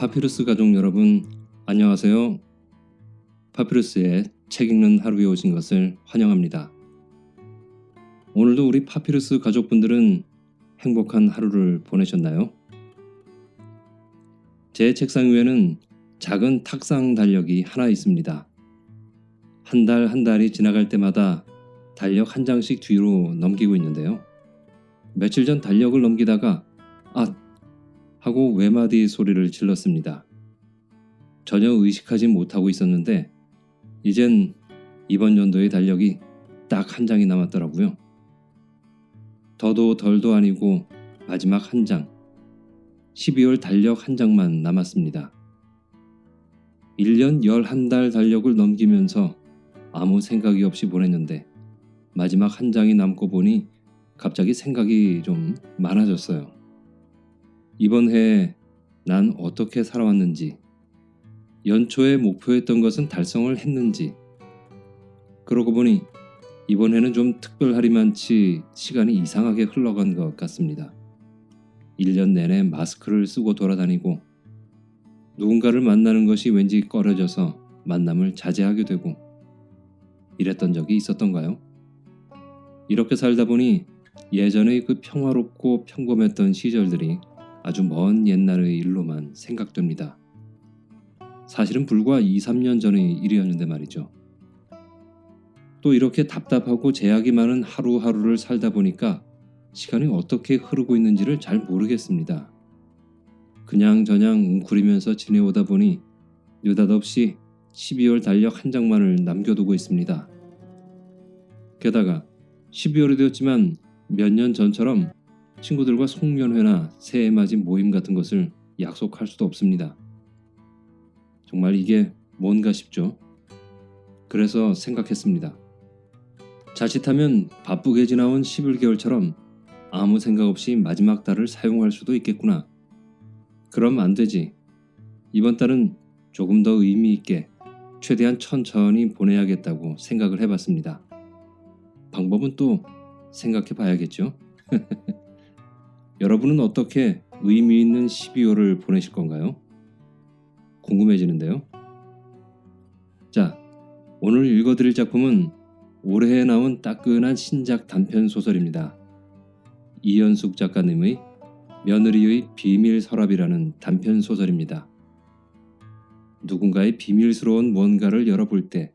파피루스 가족 여러분 안녕하세요. 파피루스의 책 읽는 하루에 오신 것을 환영합니다. 오늘도 우리 파피루스 가족분들은 행복한 하루를 보내셨나요? 제 책상 위에는 작은 탁상 달력이 하나 있습니다. 한 달한 달이 지나갈 때마다 달력 한 장씩 뒤로 넘기고 있는데요. 며칠 전 달력을 넘기다가 아 하고 외마디 소리를 질렀습니다. 전혀 의식하지 못하고 있었는데 이젠 이번 연도의 달력이 딱 한 장이 남았더라고요. 더도 덜도 아니고 마지막 한 장. 12월 달력 한 장만 남았습니다. 1년 11달 달력을 넘기면서 아무 생각이 없이 보냈는데 마지막 한 장이 남고 보니 갑자기 생각이 좀 많아졌어요. 이번 해에 난 어떻게 살아왔는지, 연초에 목표했던 것은 달성을 했는지, 그러고 보니 이번 해는 좀 특별하리만치 시간이 이상하게 흘러간 것 같습니다. 1년 내내 마스크를 쓰고 돌아다니고 누군가를 만나는 것이 왠지 꺼려져서 만남을 자제하게 되고 이랬던 적이 있었던가요? 이렇게 살다 보니 예전의 그 평화롭고 평범했던 시절들이 아주 먼 옛날의 일로만 생각됩니다. 사실은 불과 2, 3년 전의 일이었는데 말이죠. 또 이렇게 답답하고 제약이 많은 하루하루를 살다 보니까 시간이 어떻게 흐르고 있는지를 잘 모르겠습니다. 그냥 저냥 웅크리면서 지내오다 보니 느닷없이 12월 달력 한 장만을 남겨두고 있습니다. 게다가 12월이 되었지만 몇 년 전처럼 친구들과 송년회나 새해 맞이 모임 같은 것을 약속할 수도 없습니다. 정말 이게 뭔가 싶죠? 그래서 생각했습니다. 자칫하면 바쁘게 지나온 11개월처럼 아무 생각 없이 마지막 달을 사용할 수도 있겠구나. 그럼 안 되지. 이번 달은 조금 더 의미 있게 최대한 천천히 보내야겠다고 생각을 해봤습니다. 방법은 또 생각해 봐야겠죠? 여러분은 어떻게 의미 있는 12월을 보내실 건가요? 궁금해지는데요. 자, 오늘 읽어드릴 작품은 올해에 나온 따끈한 신작 단편 소설입니다. 이연숙 작가님의 며느리의 비밀 서랍이라는 단편 소설입니다. 누군가의 비밀스러운 뭔가를 열어볼 때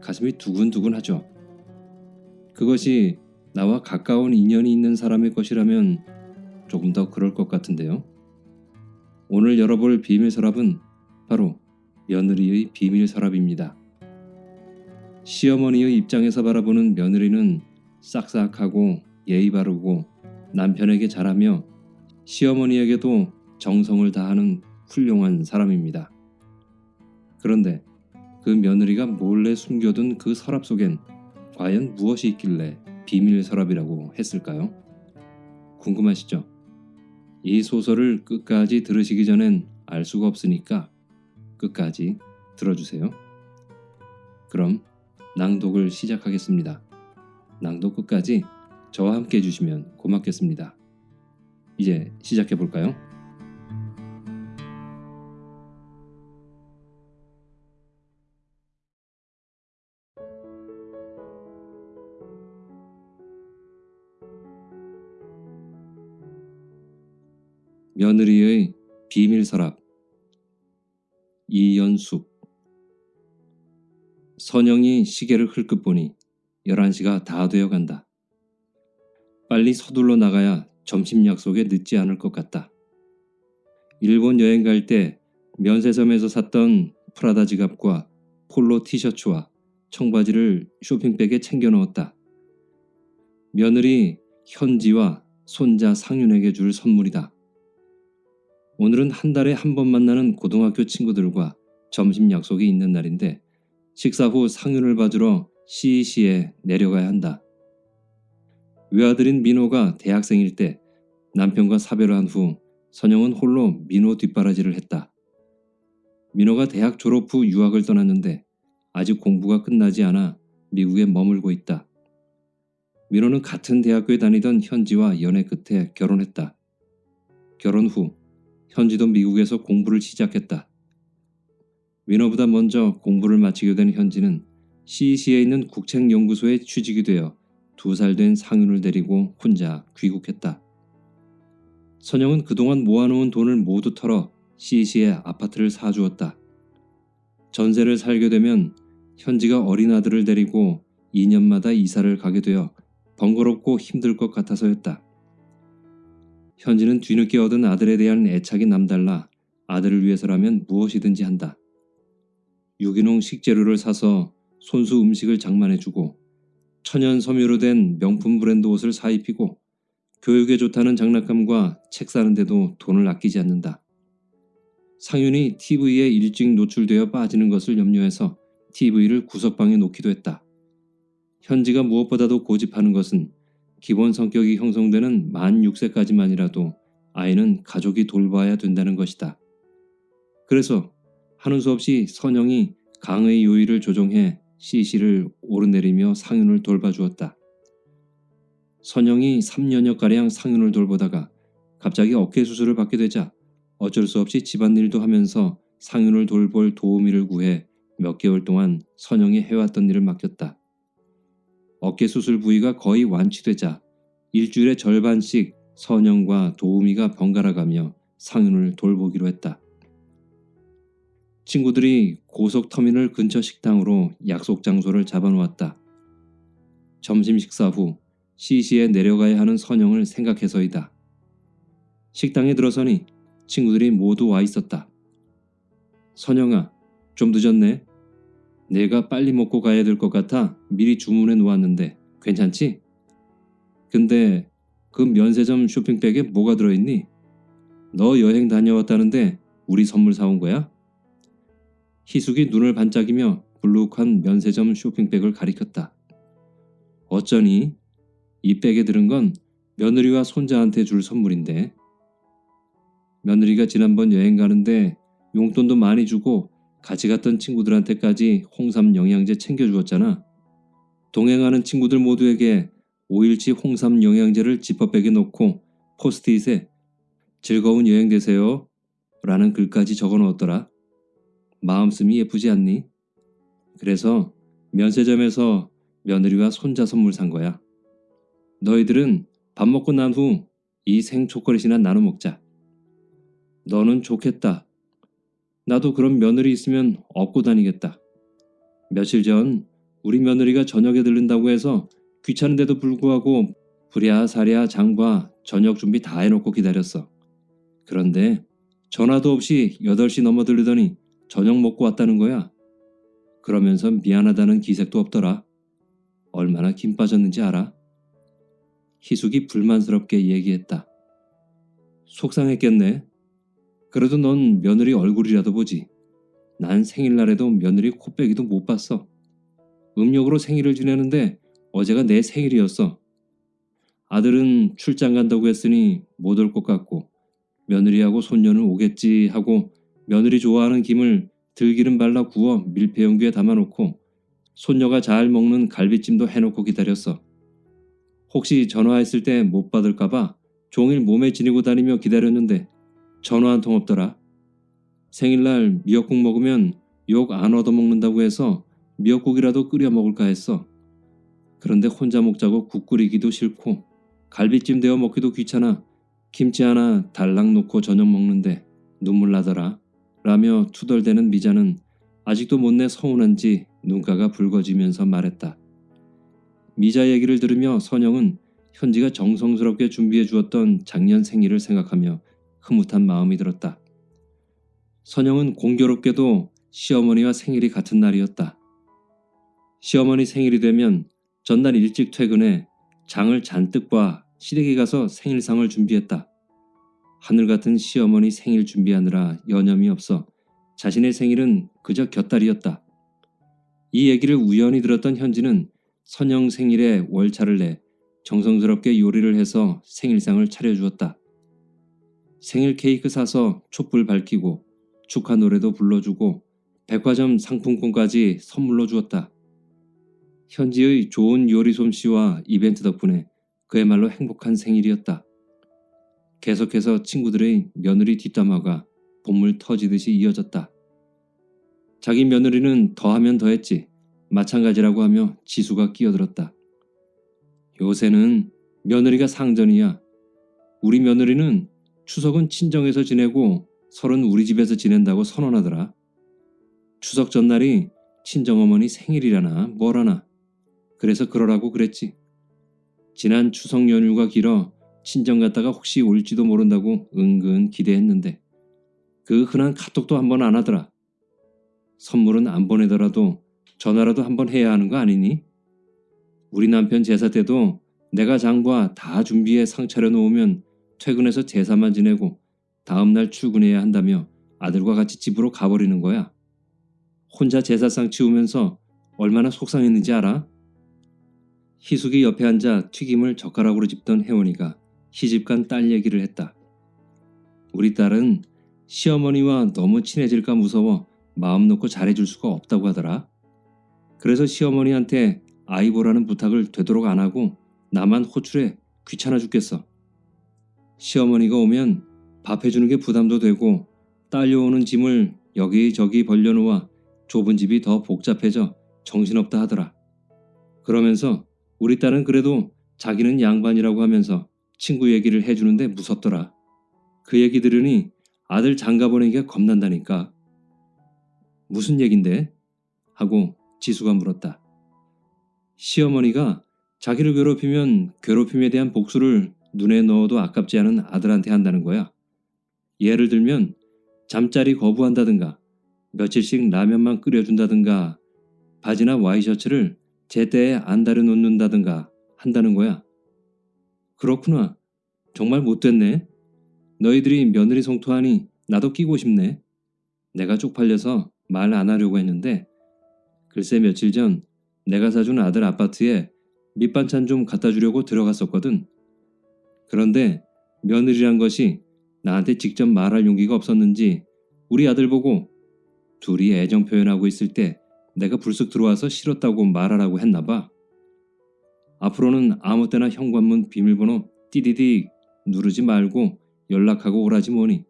가슴이 두근두근하죠. 그것이 나와 가까운 인연이 있는 사람의 것이라면 조금 더 그럴 것 같은데요. 오늘 열어볼 비밀 서랍은 바로 며느리의 비밀 서랍입니다. 시어머니의 입장에서 바라보는 며느리는 싹싹하고 예의 바르고 남편에게 잘하며 시어머니에게도 정성을 다하는 훌륭한 사람입니다. 그런데 그 며느리가 몰래 숨겨둔 그 서랍 속엔 과연 무엇이 있길래 비밀 서랍이라고 했을까요? 궁금하시죠? 이 소설을 끝까지 들으시기 전엔 알 수가 없으니까 끝까지 들어주세요. 그럼 낭독을 시작하겠습니다. 낭독 끝까지 저와 함께 해주시면 고맙겠습니다. 이제 시작해 볼까요? 며느리의 비밀 서랍 이연숙 선영이 시계를 흘끗 보니 11시가 다 되어 간다. 빨리 서둘러 나가야 점심 약속에 늦지 않을 것 같다. 일본 여행 갈 때 면세점에서 샀던 프라다 지갑과 폴로 티셔츠와 청바지를 쇼핑백에 챙겨 넣었다. 며느리 현지와 손자 상윤에게 줄 선물이다. 오늘은 한 달에 한 번 만나는 고등학교 친구들과 점심 약속이 있는 날인데 식사 후 상윤을 봐주러 시시에 내려가야 한다. 외아들인 민호가 대학생일 때 남편과 사별을 한후 선영은 홀로 민호 뒷바라지를 했다. 민호가 대학 졸업 후 유학을 떠났는데 아직 공부가 끝나지 않아 미국에 머물고 있다. 민호는 같은 대학교에 다니던 현지와 연애 끝에 결혼했다. 결혼 후 현지도 미국에서 공부를 시작했다. 위너보다 먼저 공부를 마치게 된 현지는 CEC에 있는 국책연구소에 취직이 되어 두 살 된 상윤을 데리고 혼자 귀국했다. 선영은 그동안 모아놓은 돈을 모두 털어 CEC에 아파트를 사주었다. 전세를 살게 되면 현지가 어린 아들을 데리고 2년마다 이사를 가게 되어 번거롭고 힘들 것 같아서였다. 현지는 뒤늦게 얻은 아들에 대한 애착이 남달라 아들을 위해서라면 무엇이든지 한다. 유기농 식재료를 사서 손수 음식을 장만해주고 천연 섬유로 된 명품 브랜드 옷을 사입히고 교육에 좋다는 장난감과 책 사는데도 돈을 아끼지 않는다. 상윤이 TV에 일찍 노출되어 빠지는 것을 염려해서 TV를 구석방에 놓기도 했다. 현지가 무엇보다도 고집하는 것은 기본 성격이 형성되는 만 6세까지만이라도 아이는 가족이 돌봐야 된다는 것이다. 그래서 하는 수 없이 선영이 강의 요일을 조정해 CC를 오르내리며 상윤을 돌봐주었다. 선영이 3년여가량 상윤을 돌보다가 갑자기 어깨 수술을 받게 되자 어쩔 수 없이 집안일도 하면서 상윤을 돌볼 도우미를 구해 몇 개월 동안 선영이 해왔던 일을 맡겼다. 어깨 수술 부위가 거의 완치되자 일주일에 절반씩 선영과 도우미가 번갈아가며 상윤을 돌보기로 했다. 친구들이 고속터미널 근처 식당으로 약속 장소를 잡아놓았다. 점심 식사 후 시시에 내려가야 하는 선영을 생각해서이다. 식당에 들어서니 친구들이 모두 와 있었다. 선영아, 좀 늦었네. 내가 빨리 먹고 가야 될 것 같아 미리 주문해 놓았는데 괜찮지? 근데 그 면세점 쇼핑백에 뭐가 들어있니? 너 여행 다녀왔다는데 우리 선물 사온 거야? 희숙이 눈을 반짝이며 불룩한 면세점 쇼핑백을 가리켰다. 어쩌니? 이 백에 들은 건 며느리와 손자한테 줄 선물인데 며느리가 지난번 여행 가는데 용돈도 많이 주고 같이 갔던 친구들한테까지 홍삼 영양제 챙겨주었잖아. 동행하는 친구들 모두에게 5일치 홍삼 영양제를 지퍼백에 넣고 포스트잇에 즐거운 여행 되세요 라는 글까지 적어 놓았더라. 마음씀이 예쁘지 않니? 그래서 면세점에서 며느리와 손자 선물 산 거야. 너희들은 밥 먹고 난 후 이 생초콜릿이나 나눠 먹자. 너는 좋겠다. 나도 그런 며느리 있으면 업고 다니겠다. 며칠 전 우리 며느리가 저녁에 들른다고 해서 귀찮은데도 불구하고 부랴사랴 장과 저녁 준비 다 해놓고 기다렸어. 그런데 전화도 없이 8시 넘어 들르더니 저녁 먹고 왔다는 거야. 그러면서 미안하다는 기색도 없더라. 얼마나 김 빠졌는지 알아? 희숙이 불만스럽게 얘기했다. 속상했겠네. 그래도 넌 며느리 얼굴이라도 보지. 난 생일날에도 며느리 코빼기도 못 봤어. 음력으로 생일을 지내는데 어제가 내 생일이었어. 아들은 출장 간다고 했으니 못 올 것 같고 며느리하고 손녀는 오겠지 하고 며느리 좋아하는 김을 들기름 발라 구워 밀폐용기에 담아놓고 손녀가 잘 먹는 갈비찜도 해놓고 기다렸어. 혹시 전화했을 때 못 받을까봐 종일 몸에 지니고 다니며 기다렸는데 전화 한 통 없더라. 생일날 미역국 먹으면 욕 안 얻어먹는다고 해서 미역국이라도 끓여 먹을까 했어. 그런데 혼자 먹자고 국 끓이기도 싫고 갈비찜 데워 먹기도 귀찮아 김치 하나 달랑 놓고 저녁 먹는데 눈물 나더라. 라며 투덜대는 미자는 아직도 못내 서운한지 눈가가 붉어지면서 말했다. 미자 얘기를 들으며 선영은 현지가 정성스럽게 준비해 주었던 작년 생일을 생각하며 흐뭇한 마음이 들었다. 선영은 공교롭게도 시어머니와 생일이 같은 날이었다. 시어머니 생일이 되면 전날 일찍 퇴근해 장을 잔뜩 봐 시댁에 가서 생일상을 준비했다. 하늘 같은 시어머니 생일 준비하느라 여념이 없어 자신의 생일은 그저 곁다리였다. 이 얘기를 우연히 들었던 현지는 선영 생일에 월차를 내 정성스럽게 요리를 해서 생일상을 차려주었다. 생일 케이크 사서 촛불 밝히고 축하 노래도 불러주고 백화점 상품권까지 선물로 주었다. 현지의 좋은 요리 솜씨와 이벤트 덕분에 그야말로 행복한 생일이었다. 계속해서 친구들의 며느리 뒷담화가 본물 터지듯이 이어졌다. 자기 며느리는 더하면 더했지 마찬가지라고 하며 지수가 끼어들었다. 요새는 며느리가 상전이야. 우리 며느리는 추석은 친정에서 지내고 설은 우리 집에서 지낸다고 선언하더라. 추석 전날이 친정어머니 생일이라나 뭐라나. 그래서 그러라고 그랬지. 지난 추석 연휴가 길어 친정 갔다가 혹시 올지도 모른다고 은근 기대했는데 그 흔한 카톡도 한 번 안 하더라. 선물은 안 보내더라도 전화라도 한 번 해야 하는 거 아니니? 우리 남편 제사 때도 내가 장과 다 준비해 상 차려놓으면 퇴근해서 제사만 지내고 다음날 출근해야 한다며 아들과 같이 집으로 가버리는 거야. 혼자 제사상 치우면서 얼마나 속상했는지 알아? 희숙이 옆에 앉아 튀김을 젓가락으로 집던 혜원이가 시집간 딸 얘기를 했다. 우리 딸은 시어머니와 너무 친해질까 무서워 마음 놓고 잘해줄 수가 없다고 하더라. 그래서 시어머니한테 아이 보라는 부탁을 되도록 안 하고 나만 호출해 귀찮아 죽겠어. 시어머니가 오면 밥 해주는 게 부담도 되고 딸려오는 짐을 여기저기 벌려놓아 좁은 집이 더 복잡해져 정신없다 하더라. 그러면서 우리 딸은 그래도 자기는 양반이라고 하면서 친구 얘기를 해주는데 무섭더라. 그 얘기 들으니 아들 장가 보내기가 겁난다니까. 무슨 얘긴데? 하고 지수가 물었다. 시어머니가 자기를 괴롭히면 괴롭힘에 대한 복수를 눈에 넣어도 아깝지 않은 아들한테 한다는 거야. 예를 들면 잠자리 거부한다든가 며칠씩 라면만 끓여준다든가 바지나 와이셔츠를 제때에 안 다려놓는다든가 한다는 거야. 그렇구나. 정말 못됐네. 너희들이 며느리 성토하니 나도 끼고 싶네. 내가 쪽팔려서 말 안 하려고 했는데 글쎄 며칠 전 내가 사준 아들 아파트에 밑반찬 좀 갖다 주려고 들어갔었거든. 그런데 며느리란 것이 나한테 직접 말할 용기가 없었는지 우리 아들 보고 둘이 애정 표현하고 있을 때 내가 불쑥 들어와서 싫었다고 말하라고 했나 봐. 앞으로는 아무 때나 현관문 비밀번호 띠디디 누르지 말고 연락하고 오라지 뭐니.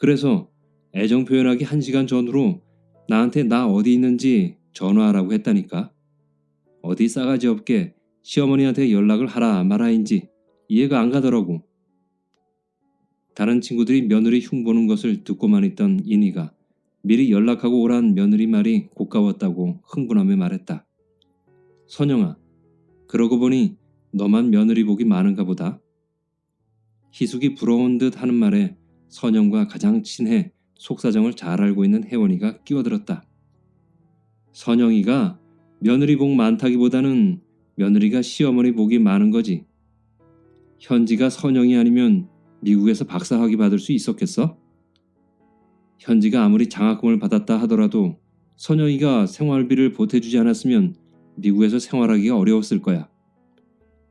그래서 애정 표현하기 한 시간 전으로 나한테 나 어디 있는지 전화하라고 했다니까. 어디 싸가지 없게 시어머니한테 연락을 하라 말아인지 이해가 안 가더라고. 다른 친구들이 며느리 흉보는 것을 듣고만 있던 이니가 미리 연락하고 오란 며느리 말이 고가웠다고 흥분하며 말했다. 선영아, 그러고 보니 너만 며느리 복이 많은가 보다. 희숙이 부러운 듯 하는 말에 선영과 가장 친해 속사정을 잘 알고 있는 혜원이가 끼어들었다. 선영이가 며느리 복 많다기보다는 며느리가 시어머니 복이 많은 거지. 현지가 선영이 아니면 미국에서 박사학위 받을 수 있었겠어? 현지가 아무리 장학금을 받았다 하더라도 선영이가 생활비를 보태주지 않았으면 미국에서 생활하기가 어려웠을 거야.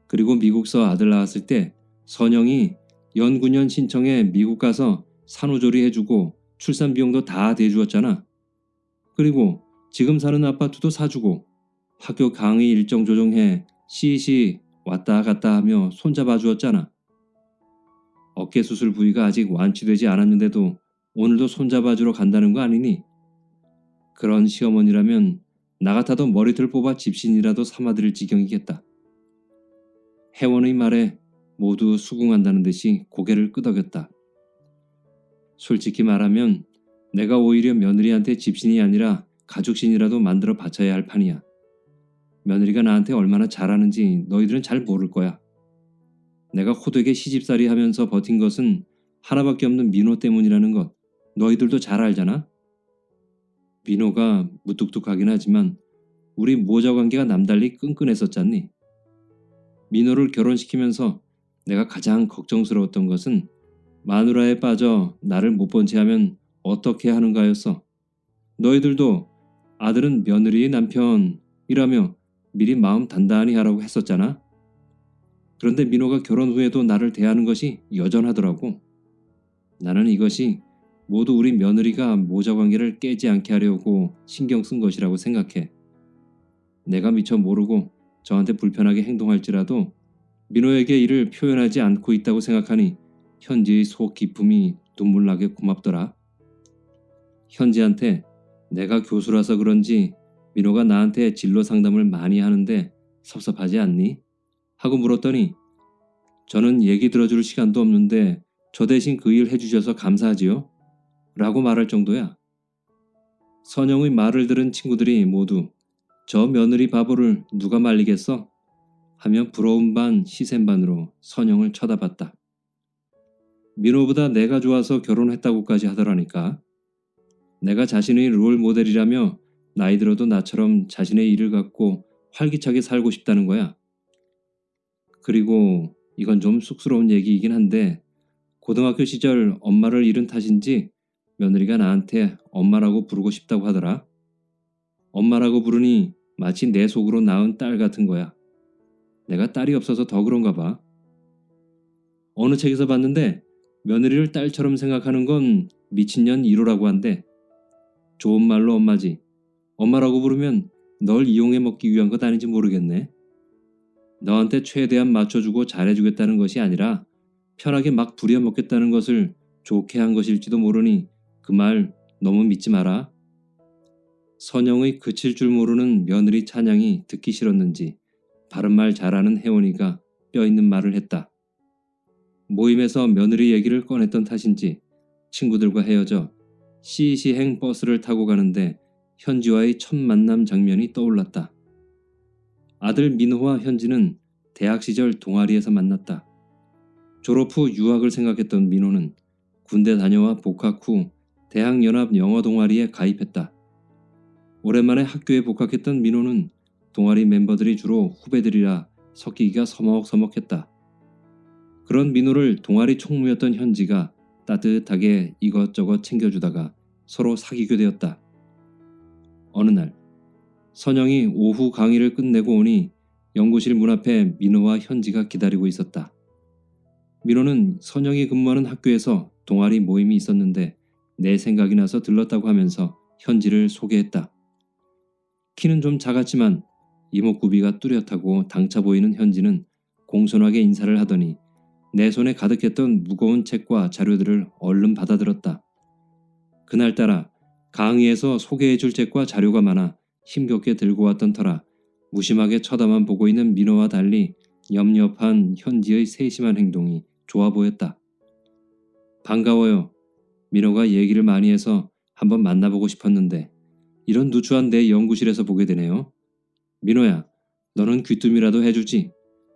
그리고 미국서 아들 낳았을 때 선영이 연구년 신청해 미국 가서 산후조리 해주고 출산 비용도 다 대주었잖아. 그리고 지금 사는 아파트도 사주고 학교 강의 일정 조정해 시시 왔다 갔다 하며 손잡아 주었잖아. 어깨 수술 부위가 아직 완치되지 않았는데도 오늘도 손잡아 주러 간다는 거 아니니? 그런 시어머니라면 나 같아도 머리털 뽑아 집신이라도 삼아드릴 지경이겠다. 혜원의 말에 모두 수긍한다는 듯이 고개를 끄덕였다. 솔직히 말하면 내가 오히려 며느리한테 집신이 아니라 가족신이라도 만들어 바쳐야 할 판이야. 며느리가 나한테 얼마나 잘하는지 너희들은 잘 모를 거야. 내가 호되게 시집살이 하면서 버틴 것은 하나밖에 없는 민호 때문이라는 것 너희들도 잘 알잖아? 민호가 무뚝뚝하긴 하지만 우리 모자 관계가 남달리 끈끈했었잖니. 민호를 결혼시키면서 내가 가장 걱정스러웠던 것은 마누라에 빠져 나를 못 본 채 하면 어떻게 하는가였어. 너희들도 아들은 며느리의 남편이라며 미리 마음 단단히 하라고 했었잖아. 그런데 민호가 결혼 후에도 나를 대하는 것이 여전하더라고. 나는 이것이 모두 우리 며느리가 모자 관계를 깨지 않게 하려고 신경 쓴 것이라고 생각해. 내가 미처 모르고 저한테 불편하게 행동할지라도 민호에게 이를 표현하지 않고 있다고 생각하니 현지의 속 기품이 눈물나게 고맙더라. 현지한테 내가 교수라서 그런지 민호가 나한테 진로 상담을 많이 하는데 섭섭하지 않니? 하고 물었더니 저는 얘기 들어줄 시간도 없는데 저 대신 그 일 해주셔서 감사하지요? 라고 말할 정도야. 선영의 말을 들은 친구들이 모두 저 며느리 바보를 누가 말리겠어? 하며 부러운 반 시샘 반으로 선영을 쳐다봤다. 민호보다 내가 좋아서 결혼했다고까지 하더라니까. 내가 자신의 롤 모델이라며 나이 들어도 나처럼 자신의 일을 갖고 활기차게 살고 싶다는 거야. 그리고 이건 좀 쑥스러운 얘기이긴 한데 고등학교 시절 엄마를 잃은 탓인지 며느리가 나한테 엄마라고 부르고 싶다고 하더라. 엄마라고 부르니 마치 내 속으로 낳은 딸 같은 거야. 내가 딸이 없어서 더 그런가 봐. 어느 책에서 봤는데 며느리를 딸처럼 생각하는 건 미친년 1호라고 한대. 좋은 말로 엄마지. 엄마라고 부르면 널 이용해 먹기 위한 것 아닌지 모르겠네. 너한테 최대한 맞춰주고 잘해주겠다는 것이 아니라 편하게 막 부려먹겠다는 것을 좋게 한 것일지도 모르니 그 말 너무 믿지 마라. 선영의 그칠 줄 모르는 며느리 찬양이 듣기 싫었는지 바른말 잘하는 혜원이가 뼈있는 말을 했다. 모임에서 며느리 얘기를 꺼냈던 탓인지 친구들과 헤어져 시시행 버스를 타고 가는데 현지와의 첫 만남 장면이 떠올랐다. 아들 민호와 현지는 대학 시절 동아리에서 만났다. 졸업 후 유학을 생각했던 민호는 군대 다녀와 복학 후 대학연합 영어 동아리에 가입했다. 오랜만에 학교에 복학했던 민호는 동아리 멤버들이 주로 후배들이라 섞이기가 서먹서먹했다. 그런 민호를 동아리 총무였던 현지가 따뜻하게 이것저것 챙겨주다가 서로 사귀게 되었다. 어느 날 선영이 오후 강의를 끝내고 오니 연구실 문 앞에 민호와 현지가 기다리고 있었다. 민호는 선영이 근무하는 학교에서 동아리 모임이 있었는데 내 생각이 나서 들렀다고 하면서 현지를 소개했다. 키는 좀 작았지만 이목구비가 뚜렷하고 당차 보이는 현지는 공손하게 인사를 하더니 내 손에 가득했던 무거운 책과 자료들을 얼른 받아들었다. 그날따라 강의에서 소개해줄 책과 자료가 많아 힘겹게 들고 왔던 터라 무심하게 쳐다만 보고 있는 민호와 달리 엽엽한 현지의 세심한 행동이 좋아 보였다. 반가워요. 민호가 얘기를 많이 해서 한번 만나보고 싶었는데 이런 누추한 내 연구실에서 보게 되네요. 민호야, 너는 귀뜸이라도 해주지.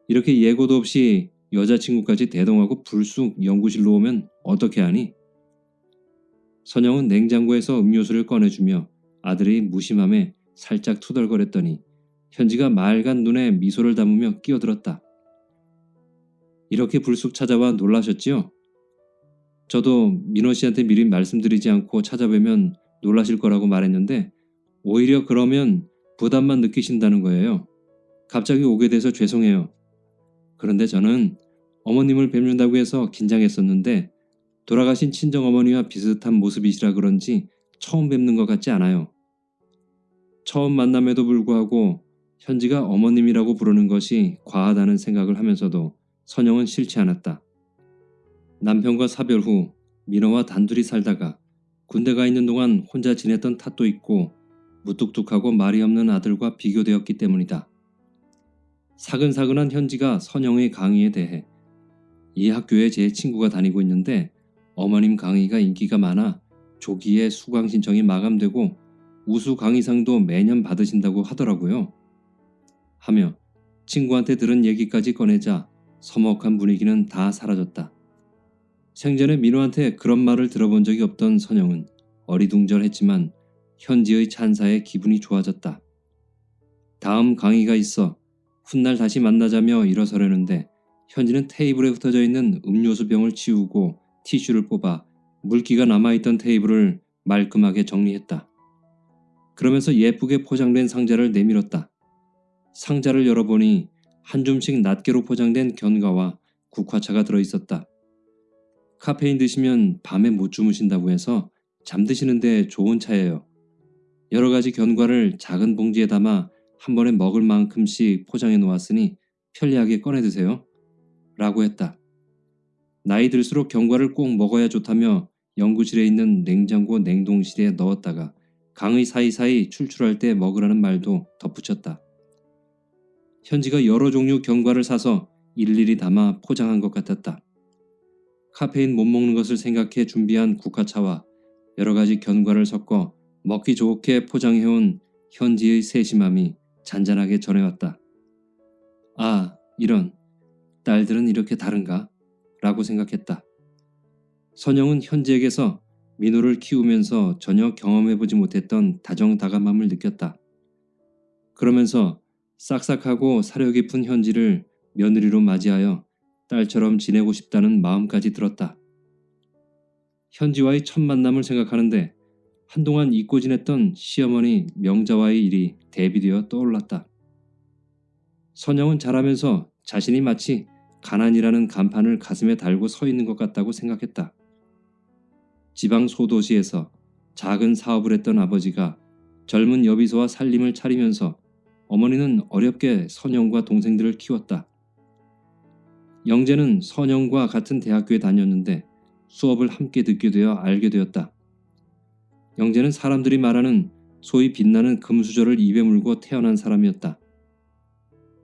이렇게 예고도 없이 여자친구까지 대동하고 불쑥 연구실로 오면 어떻게 하니? 선영은 냉장고에서 음료수를 꺼내주며 아들의 무심함에 살짝 투덜거렸더니 현지가 맑은 눈에 미소를 담으며 끼어들었다. 이렇게 불쑥 찾아와 놀라셨지요? 저도 민호 씨한테 미리 말씀드리지 않고 찾아뵈면 놀라실 거라고 말했는데 오히려 그러면 부담만 느끼신다는 거예요. 갑자기 오게 돼서 죄송해요. 그런데 저는 어머님을 뵙는다고 해서 긴장했었는데 돌아가신 친정어머니와 비슷한 모습이시라 그런지 처음 뵙는 것 같지 않아요. 처음 만남에도 불구하고 현지가 어머님이라고 부르는 것이 과하다는 생각을 하면서도 선영은 싫지 않았다. 남편과 사별 후 민호와 단둘이 살다가 군대 가 있는 동안 혼자 지냈던 탓도 있고 무뚝뚝하고 말이 없는 아들과 비교되었기 때문이다. 사근사근한 현지가 선영의 강의에 대해 이 학교에 제 친구가 다니고 있는데 어머님 강의가 인기가 많아 조기에 수강 신청이 마감되고 우수 강의상도 매년 받으신다고 하더라고요. 하며 친구한테 들은 얘기까지 꺼내자 서먹한 분위기는 다 사라졌다. 생전에 민호한테 그런 말을 들어본 적이 없던 선영은 어리둥절했지만 현지의 찬사에 기분이 좋아졌다. 다음 강의가 있어 훗날 다시 만나자며 일어서려는데 현지는 테이블에 흩어져 있는 음료수 병을 치우고 티슈를 뽑아 물기가 남아있던 테이블을 말끔하게 정리했다. 그러면서 예쁘게 포장된 상자를 내밀었다. 상자를 열어보니 한 줌씩 낱개로 포장된 견과와 국화차가 들어있었다. 카페인 드시면 밤에 못 주무신다고 해서 잠드시는데 좋은 차예요. 여러 가지 견과를 작은 봉지에 담아 한 번에 먹을 만큼씩 포장해 놓았으니 편리하게 꺼내 드세요. 라고 했다. 나이 들수록 견과를 꼭 먹어야 좋다며 연구실에 있는 냉장고 냉동실에 넣었다가 강의 사이사이 출출할 때 먹으라는 말도 덧붙였다. 현지가 여러 종류 견과를 사서 일일이 담아 포장한 것 같았다. 카페인 못 먹는 것을 생각해 준비한 국화차와 여러 가지 견과를 섞어 먹기 좋게 포장해온 현지의 세심함이 잔잔하게 전해왔다. 아, 이런. 딸들은 이렇게 다른가? 라고 생각했다. 선영은 현지에게서 민호를 키우면서 전혀 경험해보지 못했던 다정다감함을 느꼈다. 그러면서 싹싹하고 사려 깊은 현지를 며느리로 맞이하여 딸처럼 지내고 싶다는 마음까지 들었다. 현지와의 첫 만남을 생각하는데 한동안 잊고 지냈던 시어머니 명자와의 일이 대비되어 떠올랐다. 선영은 자라면서 자신이 마치 가난이라는 간판을 가슴에 달고 서 있는 것 같다고 생각했다. 지방 소도시에서 작은 사업을 했던 아버지가 젊은 여비소와 살림을 차리면서 어머니는 어렵게 선영과 동생들을 키웠다. 영재는 선영과 같은 대학교에 다녔는데 수업을 함께 듣게 되어 알게 되었다. 영재는 사람들이 말하는 소위 빛나는 금수저를 입에 물고 태어난 사람이었다.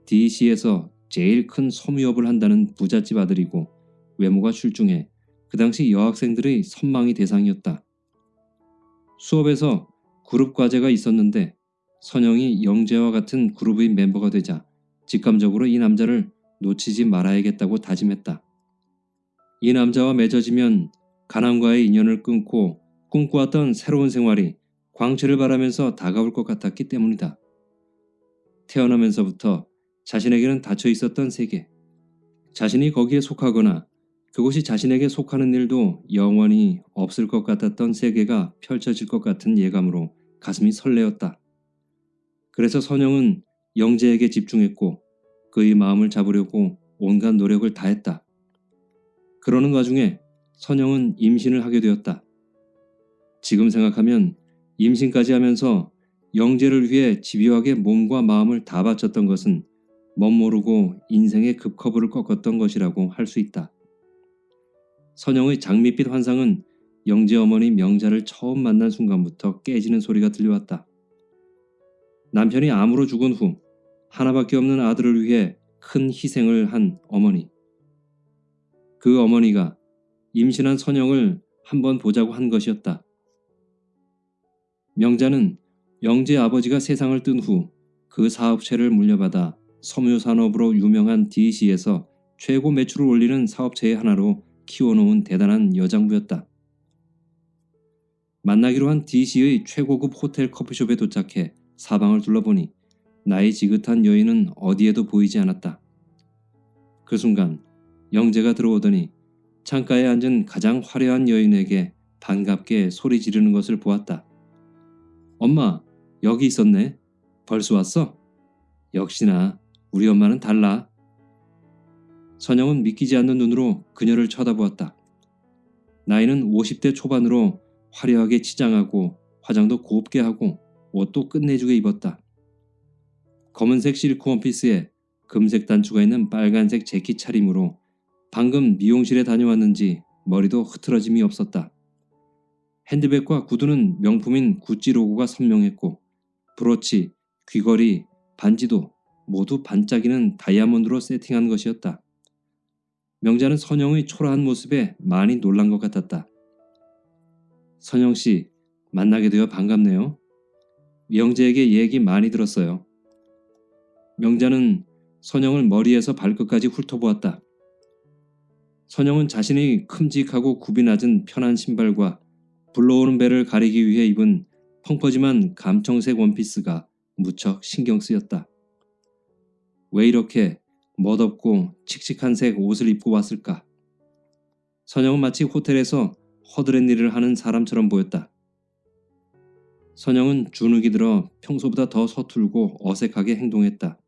DC에서 제일 큰 섬유업을 한다는 부잣집 아들이고 외모가 출중해 그 당시 여학생들의 선망의 대상이었다. 수업에서 그룹 과제가 있었는데 선영이 영재와 같은 그룹의 멤버가 되자 직감적으로 이 남자를 놓치지 말아야겠다고 다짐했다. 이 남자와 맺어지면 가난과의 인연을 끊고 꿈꿔왔던 새로운 생활이 광채를 바라면서 다가올 것 같았기 때문이다. 태어나면서부터 자신에게는 닫혀 있었던 세계, 자신이 거기에 속하거나 그곳이 자신에게 속하는 일도 영원히 없을 것 같았던 세계가 펼쳐질 것 같은 예감으로 가슴이 설레었다. 그래서 선영은 영재에게 집중했고 그의 마음을 잡으려고 온갖 노력을 다했다. 그러는 와중에 선영은 임신을 하게 되었다. 지금 생각하면 임신까지 하면서 영재를 위해 집요하게 몸과 마음을 다 바쳤던 것은 멋모르고 인생의 급커브를 꺾었던 것이라고 할 수 있다. 선영의 장밋빛 환상은 영재 어머니 명자를 처음 만난 순간부터 깨지는 소리가 들려왔다. 남편이 암으로 죽은 후 하나밖에 없는 아들을 위해 큰 희생을 한 어머니. 그 어머니가 임신한 선영을 한번 보자고 한 것이었다. 명자는 영재 아버지가 세상을 뜬 후 그 사업체를 물려받아 섬유산업으로 유명한 DC에서 최고 매출을 올리는 사업체의 하나로 키워놓은 대단한 여장부였다. 만나기로 한 DC의 최고급 호텔 커피숍에 도착해 사방을 둘러보니 나이 지긋한 여인은 어디에도 보이지 않았다. 그 순간 영재가 들어오더니 창가에 앉은 가장 화려한 여인에게 반갑게 소리 지르는 것을 보았다. 엄마, 여기 있었네. 벌써 왔어? 역시나 우리 엄마는 달라. 선영은 믿기지 않는 눈으로 그녀를 쳐다보았다. 나이는 50대 초반으로 화려하게 치장하고 화장도 곱게 하고 옷도 끝내주게 입었다. 검은색 실크 원피스에 금색 단추가 있는 빨간색 재킷 차림으로 방금 미용실에 다녀왔는지 머리도 흐트러짐이 없었다. 핸드백과 구두는 명품인 구찌 로고가 선명했고 브로치, 귀걸이, 반지도 모두 반짝이는 다이아몬드로 세팅한 것이었다. 명자는 선영의 초라한 모습에 많이 놀란 것 같았다. 선영 씨, 만나게 되어 반갑네요. 명재에게 얘기 많이 들었어요. 명자는 선영을 머리에서 발끝까지 훑어보았다. 선영은 자신이 큼직하고 굽이 낮은 편한 신발과 불러오는 배를 가리기 위해 입은 펑퍼짐한 감청색 원피스가 무척 신경 쓰였다. 왜 이렇게 멋없고 칙칙한 색 옷을 입고 왔을까? 선영은 마치 호텔에서 허드렛 일을 하는 사람처럼 보였다. 선영은 주눅이 들어 평소보다 더 서툴고 어색하게 행동했다.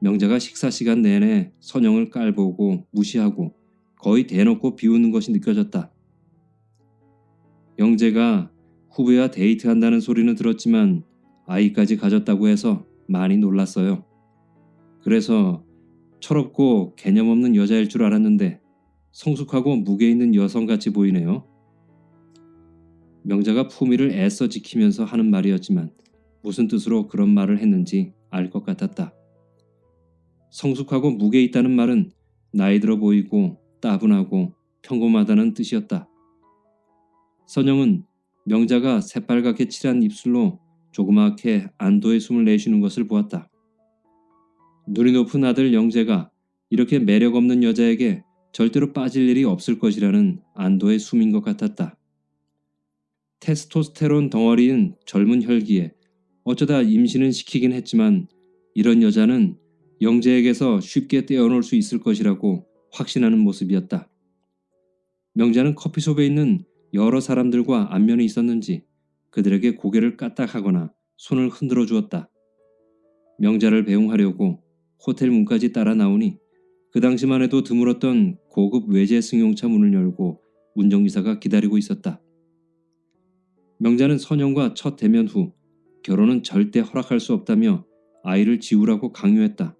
명자가 식사 시간 내내 선영을 깔보고 무시하고 거의 대놓고 비웃는 것이 느껴졌다. 영재가 후배와 데이트한다는 소리는 들었지만 아이까지 가졌다고 해서 많이 놀랐어요. 그래서 철없고 개념 없는 여자일 줄 알았는데 성숙하고 무게 있는 여성같이 보이네요. 명자가 품위를 애써 지키면서 하는 말이었지만 무슨 뜻으로 그런 말을 했는지 알 것 같았다. 성숙하고 무게 있다는 말은 나이 들어 보이고 따분하고 평범하다는 뜻이었다. 선영은 명자가 새빨갛게 칠한 입술로 조그맣게 안도의 숨을 내쉬는 것을 보았다. 눈이 높은 아들 영재가 이렇게 매력 없는 여자에게 절대로 빠질 일이 없을 것이라는 안도의 숨인 것 같았다. 테스토스테론 덩어리인 젊은 혈기에 어쩌다 임신은 시키긴 했지만 이런 여자는 영재에게서 쉽게 떼어놓을 수 있을 것이라고 확신하는 모습이었다. 명자는 커피숍에 있는 여러 사람들과 안면이 있었는지 그들에게 고개를 까딱하거나 손을 흔들어 주었다. 명자를 배웅하려고 호텔 문까지 따라 나오니 그 당시만 해도 드물었던 고급 외제 승용차 문을 열고 운전기사가 기다리고 있었다. 명자는 선영과 첫 대면 후 결혼은 절대 허락할 수 없다며 아이를 지우라고 강요했다.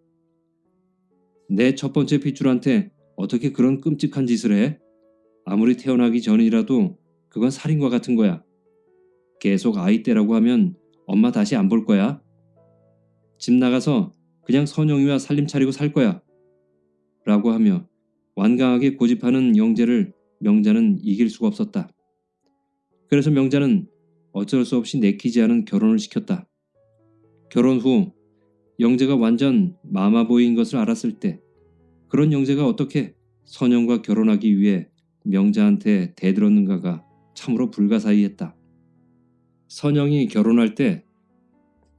내 첫 번째 핏줄한테 어떻게 그런 끔찍한 짓을 해? 아무리 태어나기 전이라도 그건 살인과 같은 거야. 계속 아이 때라고 하면 엄마 다시 안 볼 거야. 집 나가서 그냥 선영이와 살림 차리고 살 거야. 라고 하며 완강하게 고집하는 영재를 명자는 이길 수가 없었다. 그래서 명자는 어쩔 수 없이 내키지 않은 결혼을 시켰다. 결혼 후 영재가 완전 마마보이인 것을 알았을 때 그런 영재가 어떻게 선영과 결혼하기 위해 명자한테 대들었는가가 참으로 불가사의했다. 선영이 결혼할 때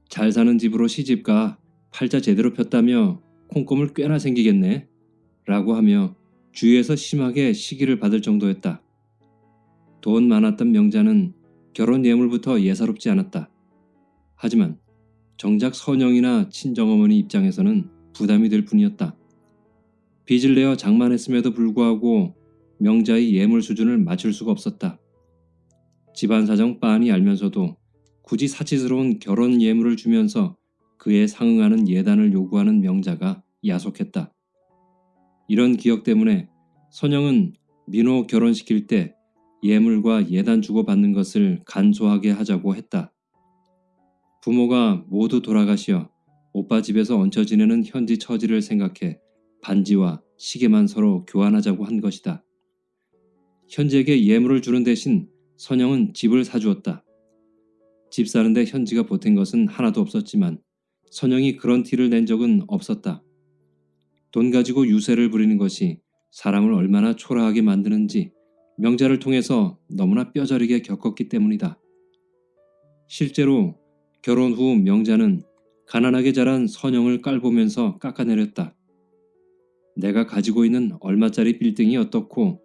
잘 사는 집으로 시집가 팔자 제대로 폈다며 콩고물 꽤나 생기겠네 라고 하며 주위에서 심하게 시기를 받을 정도였다. 돈 많았던 명자는 결혼 예물부터 예사롭지 않았다. 하지만 정작 선영이나 친정어머니 입장에서는 부담이 될 뿐이었다. 빚을 내어 장만했음에도 불구하고 명자의 예물 수준을 맞출 수가 없었다. 집안 사정 빤히 알면서도 굳이 사치스러운 결혼 예물을 주면서 그에 상응하는 예단을 요구하는 명자가 야속했다. 이런 기억 때문에 선영은 민호 결혼시킬 때 예물과 예단 주고받는 것을 간소하게 하자고 했다. 부모가 모두 돌아가시어 오빠 집에서 얹혀 지내는 현지 처지를 생각해 반지와 시계만 서로 교환하자고 한 것이다. 현지에게 예물을 주는 대신 선영은 집을 사주었다. 집 사는데 현지가 보탠 것은 하나도 없었지만 선영이 그런 티를 낸 적은 없었다. 돈 가지고 유세를 부리는 것이 사람을 얼마나 초라하게 만드는지 명자를 통해서 너무나 뼈저리게 겪었기 때문이다. 실제로 결혼 후 명자는 가난하게 자란 선영을 깔보면서 깎아내렸다. 내가 가지고 있는 얼마짜리 빌딩이 어떻고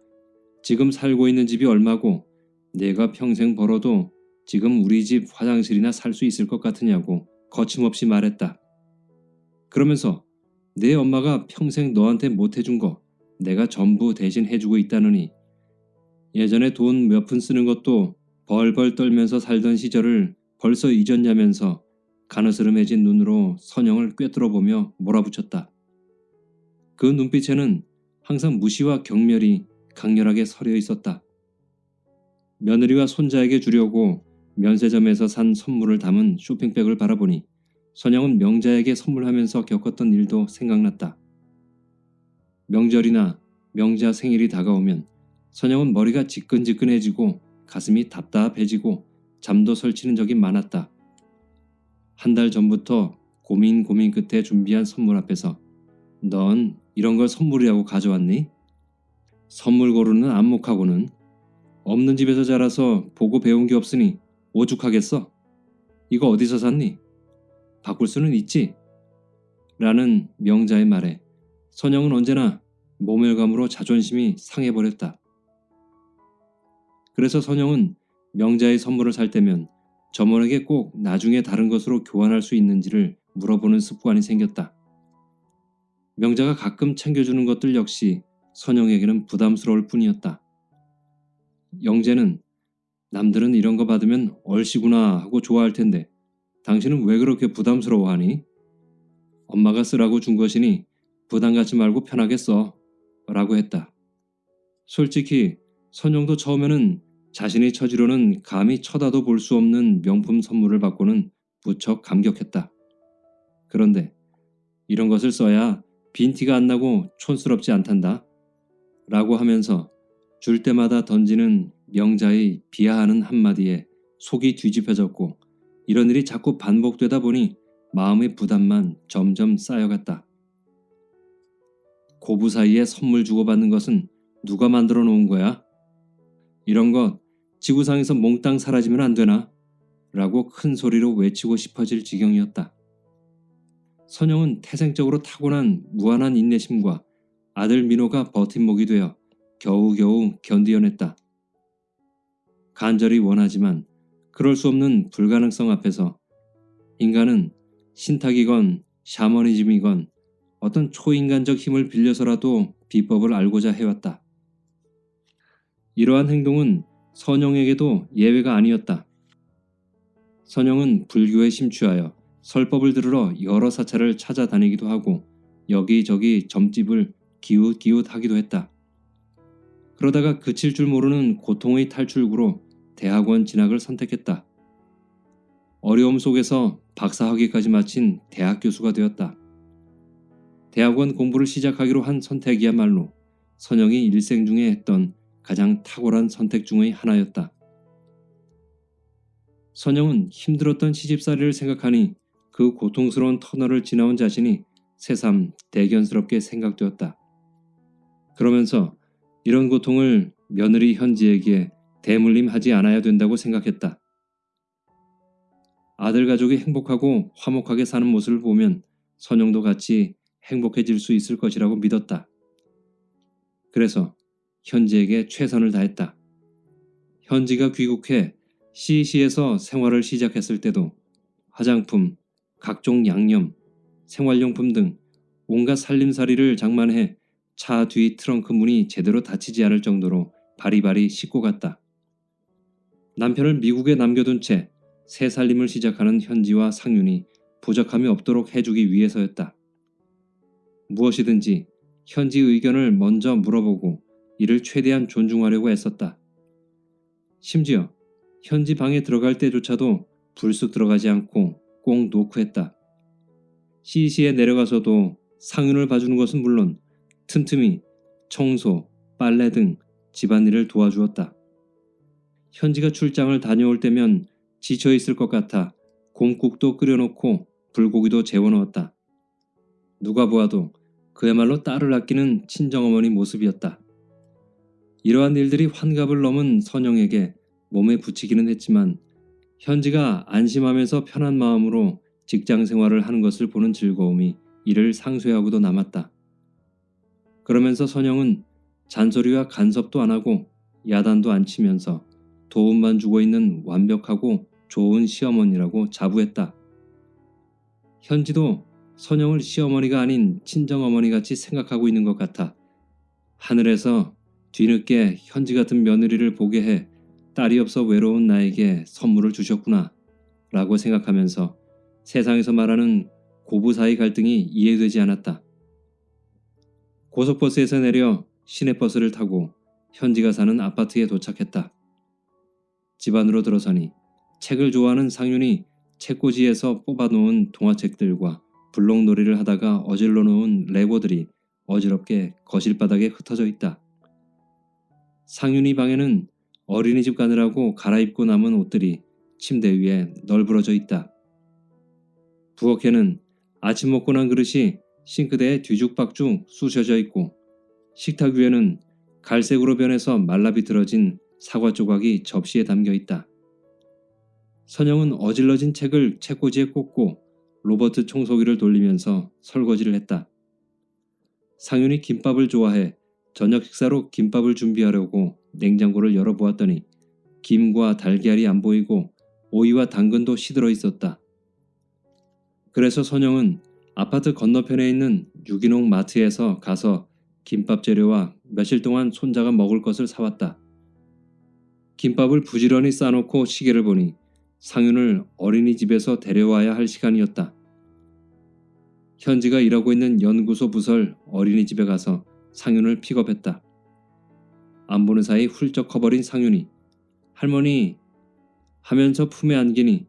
지금 살고 있는 집이 얼마고 내가 평생 벌어도 지금 우리 집 화장실이나 살 수 있을 것 같으냐고 거침없이 말했다. 그러면서 내 엄마가 평생 너한테 못 해준 거 내가 전부 대신 해주고 있다느니 예전에 돈 몇 푼 쓰는 것도 벌벌 떨면서 살던 시절을 벌써 잊었냐면서 가느스름해진 눈으로 선영을 꿰뚫어보며 몰아붙였다. 그 눈빛에는 항상 무시와 경멸이 강렬하게 서려 있었다. 며느리와 손자에게 주려고 면세점에서 산 선물을 담은 쇼핑백을 바라보니 선영은 명자에게 선물하면서 겪었던 일도 생각났다. 명절이나 명자 생일이 다가오면 선영은 머리가 지끈지끈해지고 가슴이 답답해지고 잠도 설치는 적이 많았다. 한 달 전부터 고민 고민 끝에 준비한 선물 앞에서 넌 이런 걸 선물이라고 가져왔니? 선물 고르는 안목하고는 없는 집에서 자라서 보고 배운 게 없으니 오죽하겠어? 이거 어디서 샀니? 바꿀 수는 있지? 라는 명자의 말에 선영은 언제나 모멸감으로 자존심이 상해버렸다. 그래서 선영은 명자의 선물을 살 때면 점원에게 꼭 나중에 다른 것으로 교환할 수 있는지를 물어보는 습관이 생겼다. 명자가 가끔 챙겨주는 것들 역시 선영에게는 부담스러울 뿐이었다. 영재는 남들은 이런 거 받으면 얼씨구나 하고 좋아할 텐데 당신은 왜 그렇게 부담스러워하니? 엄마가 쓰라고 준 것이니 부담 갖지 말고 편하게 써 라고 했다. 솔직히 선영도 처음에는 자신의 처지로는 감히 쳐다도 볼 수 없는 명품 선물을 받고는 무척 감격했다. 그런데 이런 것을 써야 빈티가 안 나고 촌스럽지 않단다. 라고 하면서 줄 때마다 던지는 명자의 비하하는 한마디에 속이 뒤집혀졌고 이런 일이 자꾸 반복되다 보니 마음의 부담만 점점 쌓여갔다. 고부 사이에 선물 주고받는 것은 누가 만들어 놓은 거야? 이런 것 지구상에서 몽땅 사라지면 안 되나? 라고 큰 소리로 외치고 싶어질 지경이었다. 선영은 태생적으로 타고난 무한한 인내심과 아들 민호가 버팀목이 되어 겨우겨우 견디어냈다. 간절히 원하지만 그럴 수 없는 불가능성 앞에서 인간은 신탁이건 샤머니즘이건 어떤 초인간적 힘을 빌려서라도 비법을 알고자 해왔다. 이러한 행동은 선영에게도 예외가 아니었다. 선영은 불교에 심취하여 설법을 들으러 여러 사찰을 찾아다니기도 하고 여기저기 점집을 기웃기웃 하기도 했다. 그러다가 그칠 줄 모르는 고통의 탈출구로 대학원 진학을 선택했다. 어려움 속에서 박사학위까지 마친 대학 교수가 되었다. 대학원 공부를 시작하기로 한 선택이야말로 선영이 일생 중에 했던 가장 탁월한 선택 중의 하나였다. 선영은 힘들었던 시집살이를 생각하니 그 고통스러운 터널을 지나온 자신이 새삼 대견스럽게 생각되었다. 그러면서 이런 고통을 며느리 현지에게 대물림하지 않아야 된다고 생각했다. 아들 가족이 행복하고 화목하게 사는 모습을 보면 선영도 같이 행복해질 수 있을 것이라고 믿었다. 그래서 현지에게 최선을 다했다. 현지가 귀국해 CC에서 생활을 시작했을 때도 화장품, 각종 양념, 생활용품 등 온갖 살림살이를 장만해 차 뒤 트렁크 문이 제대로 닫히지 않을 정도로 바리바리 씻고 갔다. 남편을 미국에 남겨둔 채 새 살림을 시작하는 현지와 상윤이 부족함이 없도록 해주기 위해서였다. 무엇이든지 현지 의견을 먼저 물어보고 이를 최대한 존중하려고 애썼다. 심지어 현지 방에 들어갈 때조차도 불쑥 들어가지 않고 꼭 노크했다. CC에 내려가서도 상윤을 봐주는 것은 물론 틈틈이 청소, 빨래 등 집안일을 도와주었다. 현지가 출장을 다녀올 때면 지쳐 있을 것 같아 곰국도 끓여놓고 불고기도 재워놓았다. 누가 보아도 그야말로 딸을 아끼는 친정어머니 모습이었다. 이러한 일들이 환갑을 넘은 선영에게 몸에 붙이기는 했지만 현지가 안심하면서 편한 마음으로 직장 생활을 하는 것을 보는 즐거움이 이를 상쇄하고도 남았다. 그러면서 선영은 잔소리와 간섭도 안 하고 야단도 안 치면서 도움만 주고 있는 완벽하고 좋은 시어머니라고 자부했다. 현지도 선영을 시어머니가 아닌 친정어머니 같이 생각하고 있는 것 같아 하늘에서 뒤늦게 현지 같은 며느리를 보게 해 딸이 없어 외로운 나에게 선물을 주셨구나 라고 생각하면서 세상에서 말하는 고부 사이 갈등이 이해되지 않았다. 고속버스에서 내려 시내버스를 타고 현지가 사는 아파트에 도착했다. 집 안으로 들어서니 책을 좋아하는 상윤이 책꽂이에서 뽑아놓은 동화책들과 블록놀이를 하다가 어질러 놓은 레고들이 어지럽게 거실 바닥에 흩어져 있다. 상윤이 방에는 어린이집 가느라고 갈아입고 남은 옷들이 침대 위에 널브러져 있다. 부엌에는 아침 먹고 난 그릇이 싱크대에 뒤죽박죽 쑤셔져 있고 식탁 위에는 갈색으로 변해서 말라비틀어진 사과 조각이 접시에 담겨 있다. 선영은 어질러진 책을 책꽂이에 꽂고 로버트 청소기를 돌리면서 설거지를 했다. 상윤이 김밥을 좋아해 저녁 식사로 김밥을 준비하려고 냉장고를 열어보았더니 김과 달걀이 안 보이고 오이와 당근도 시들어 있었다. 그래서 선영은 아파트 건너편에 있는 유기농 마트에서 가서 김밥 재료와 며칠 동안 손자가 먹을 것을 사왔다. 김밥을 부지런히 싸놓고 시계를 보니 상윤을 어린이집에서 데려와야 할 시간이었다. 현지가 일하고 있는 연구소 부설 어린이집에 가서 상윤을 픽업했다. 안 보는 사이 훌쩍 커버린 상윤이 할머니 하면서 품에 안기니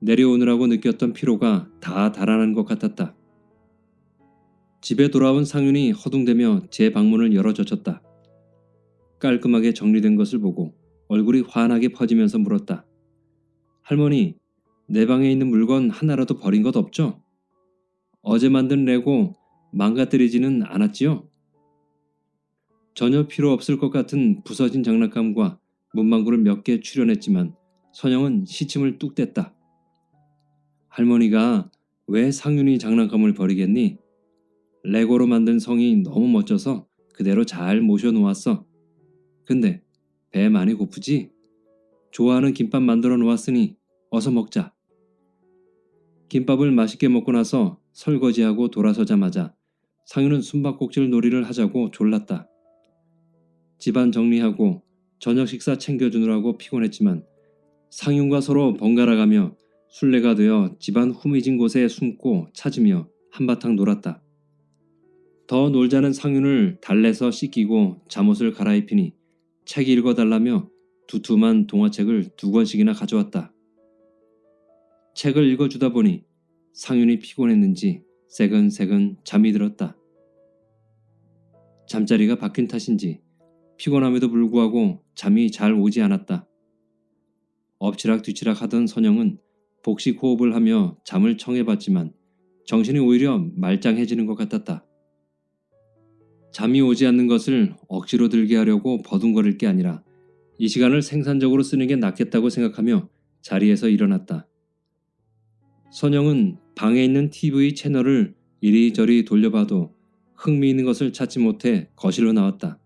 내려오느라고 느꼈던 피로가 다 달아난 것 같았다. 집에 돌아온 상윤이 허둥대며 제 방문을 열어젖혔다. 깔끔하게 정리된 것을 보고 얼굴이 환하게 퍼지면서 물었다. 할머니, 내 방에 있는 물건 하나라도 버린 것 없죠? 어제 만든 레고 망가뜨리지는 않았지요? 전혀 필요 없을 것 같은 부서진 장난감과 문방구를 몇 개 출연했지만 선영은 시침을 뚝 뗐다. 할머니가 왜 상윤이 장난감을 버리겠니? 레고로 만든 성이 너무 멋져서 그대로 잘 모셔놓았어. 근데 배 많이 고프지? 좋아하는 김밥 만들어 놓았으니 어서 먹자. 김밥을 맛있게 먹고 나서 설거지하고 돌아서자마자 상윤은 숨바꼭질 놀이를 하자고 졸랐다. 집안 정리하고 저녁 식사 챙겨주느라고 피곤했지만 상윤과 서로 번갈아가며 술래가 되어 집안 후미진 곳에 숨고 찾으며 한바탕 놀았다. 더 놀자는 상윤을 달래서 씻기고 잠옷을 갈아입히니 책 읽어달라며 두툼한 동화책을 두 권씩이나 가져왔다. 책을 읽어주다 보니 상윤이 피곤했는지 새근새근 잠이 들었다. 잠자리가 바뀐 탓인지 피곤함에도 불구하고 잠이 잘 오지 않았다. 엎치락 뒤치락 하던 선영은 복식 호흡을 하며 잠을 청해봤지만 정신이 오히려 말짱해지는 것 같았다. 잠이 오지 않는 것을 억지로 들게 하려고 버둥거릴 게 아니라 이 시간을 생산적으로 쓰는 게 낫겠다고 생각하며 자리에서 일어났다. 선영은 방에 있는 TV 채널을 이리저리 돌려봐도 흥미있는 것을 찾지 못해 거실로 나왔다.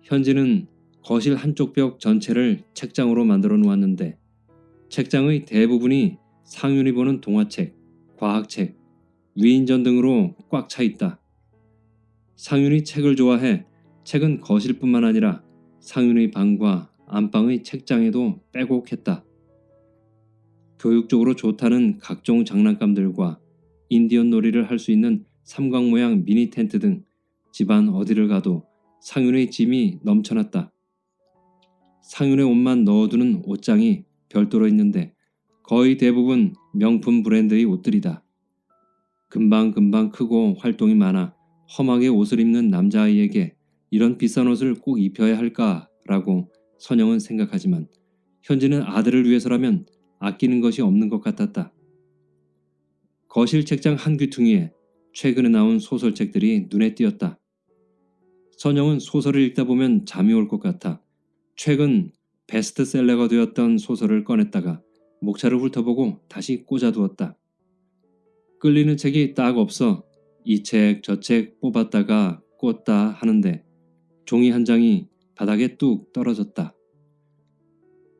현지는 거실 한쪽 벽 전체를 책장으로 만들어 놓았는데 책장의 대부분이 상윤이 보는 동화책, 과학책, 위인전 등으로 꽉 차 있다. 상윤이 책을 좋아해 책은 거실뿐만 아니라 상윤의 방과 안방의 책장에도 빼곡했다. 교육적으로 좋다는 각종 장난감들과 인디언 놀이를 할 수 있는 삼각 모양 미니 텐트 등 집안 어디를 가도 상윤의 짐이 넘쳐났다. 상윤의 옷만 넣어두는 옷장이 별도로 있는데 거의 대부분 명품 브랜드의 옷들이다. 금방금방 크고 활동이 많아 험하게 옷을 입는 남자아이에게 이런 비싼 옷을 꼭 입혀야 할까라고 선영은 생각하지만 현지는 아들을 위해서라면 아끼는 것이 없는 것 같았다. 거실 책장 한 귀퉁이에 최근에 나온 소설책들이 눈에 띄었다. 선영은 소설을 읽다 보면 잠이 올 것 같아 최근 베스트셀러가 되었던 소설을 꺼냈다가 목차를 훑어보고 다시 꽂아두었다. 끌리는 책이 딱 없어 이 책저책 뽑았다가 꽂다 하는데 종이 한 장이 바닥에 뚝 떨어졌다.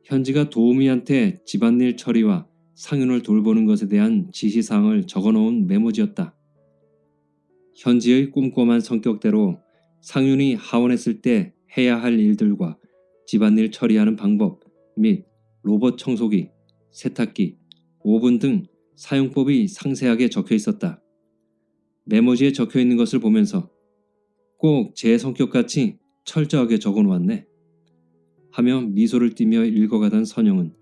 현지가 도우미한테 집안일 처리와 상윤을 돌보는 것에 대한 지시사항을 적어놓은 메모지였다. 현지의 꼼꼼한 성격대로 상윤이 하원했을 때 해야 할 일들과 집안일 처리하는 방법 및 로봇 청소기, 세탁기, 오븐 등 사용법이 상세하게 적혀 있었다. 메모지에 적혀 있는 것을 보면서 꼭 제 성격같이 철저하게 적어 놓았네. 하며 미소를 띠며 읽어가던 선영은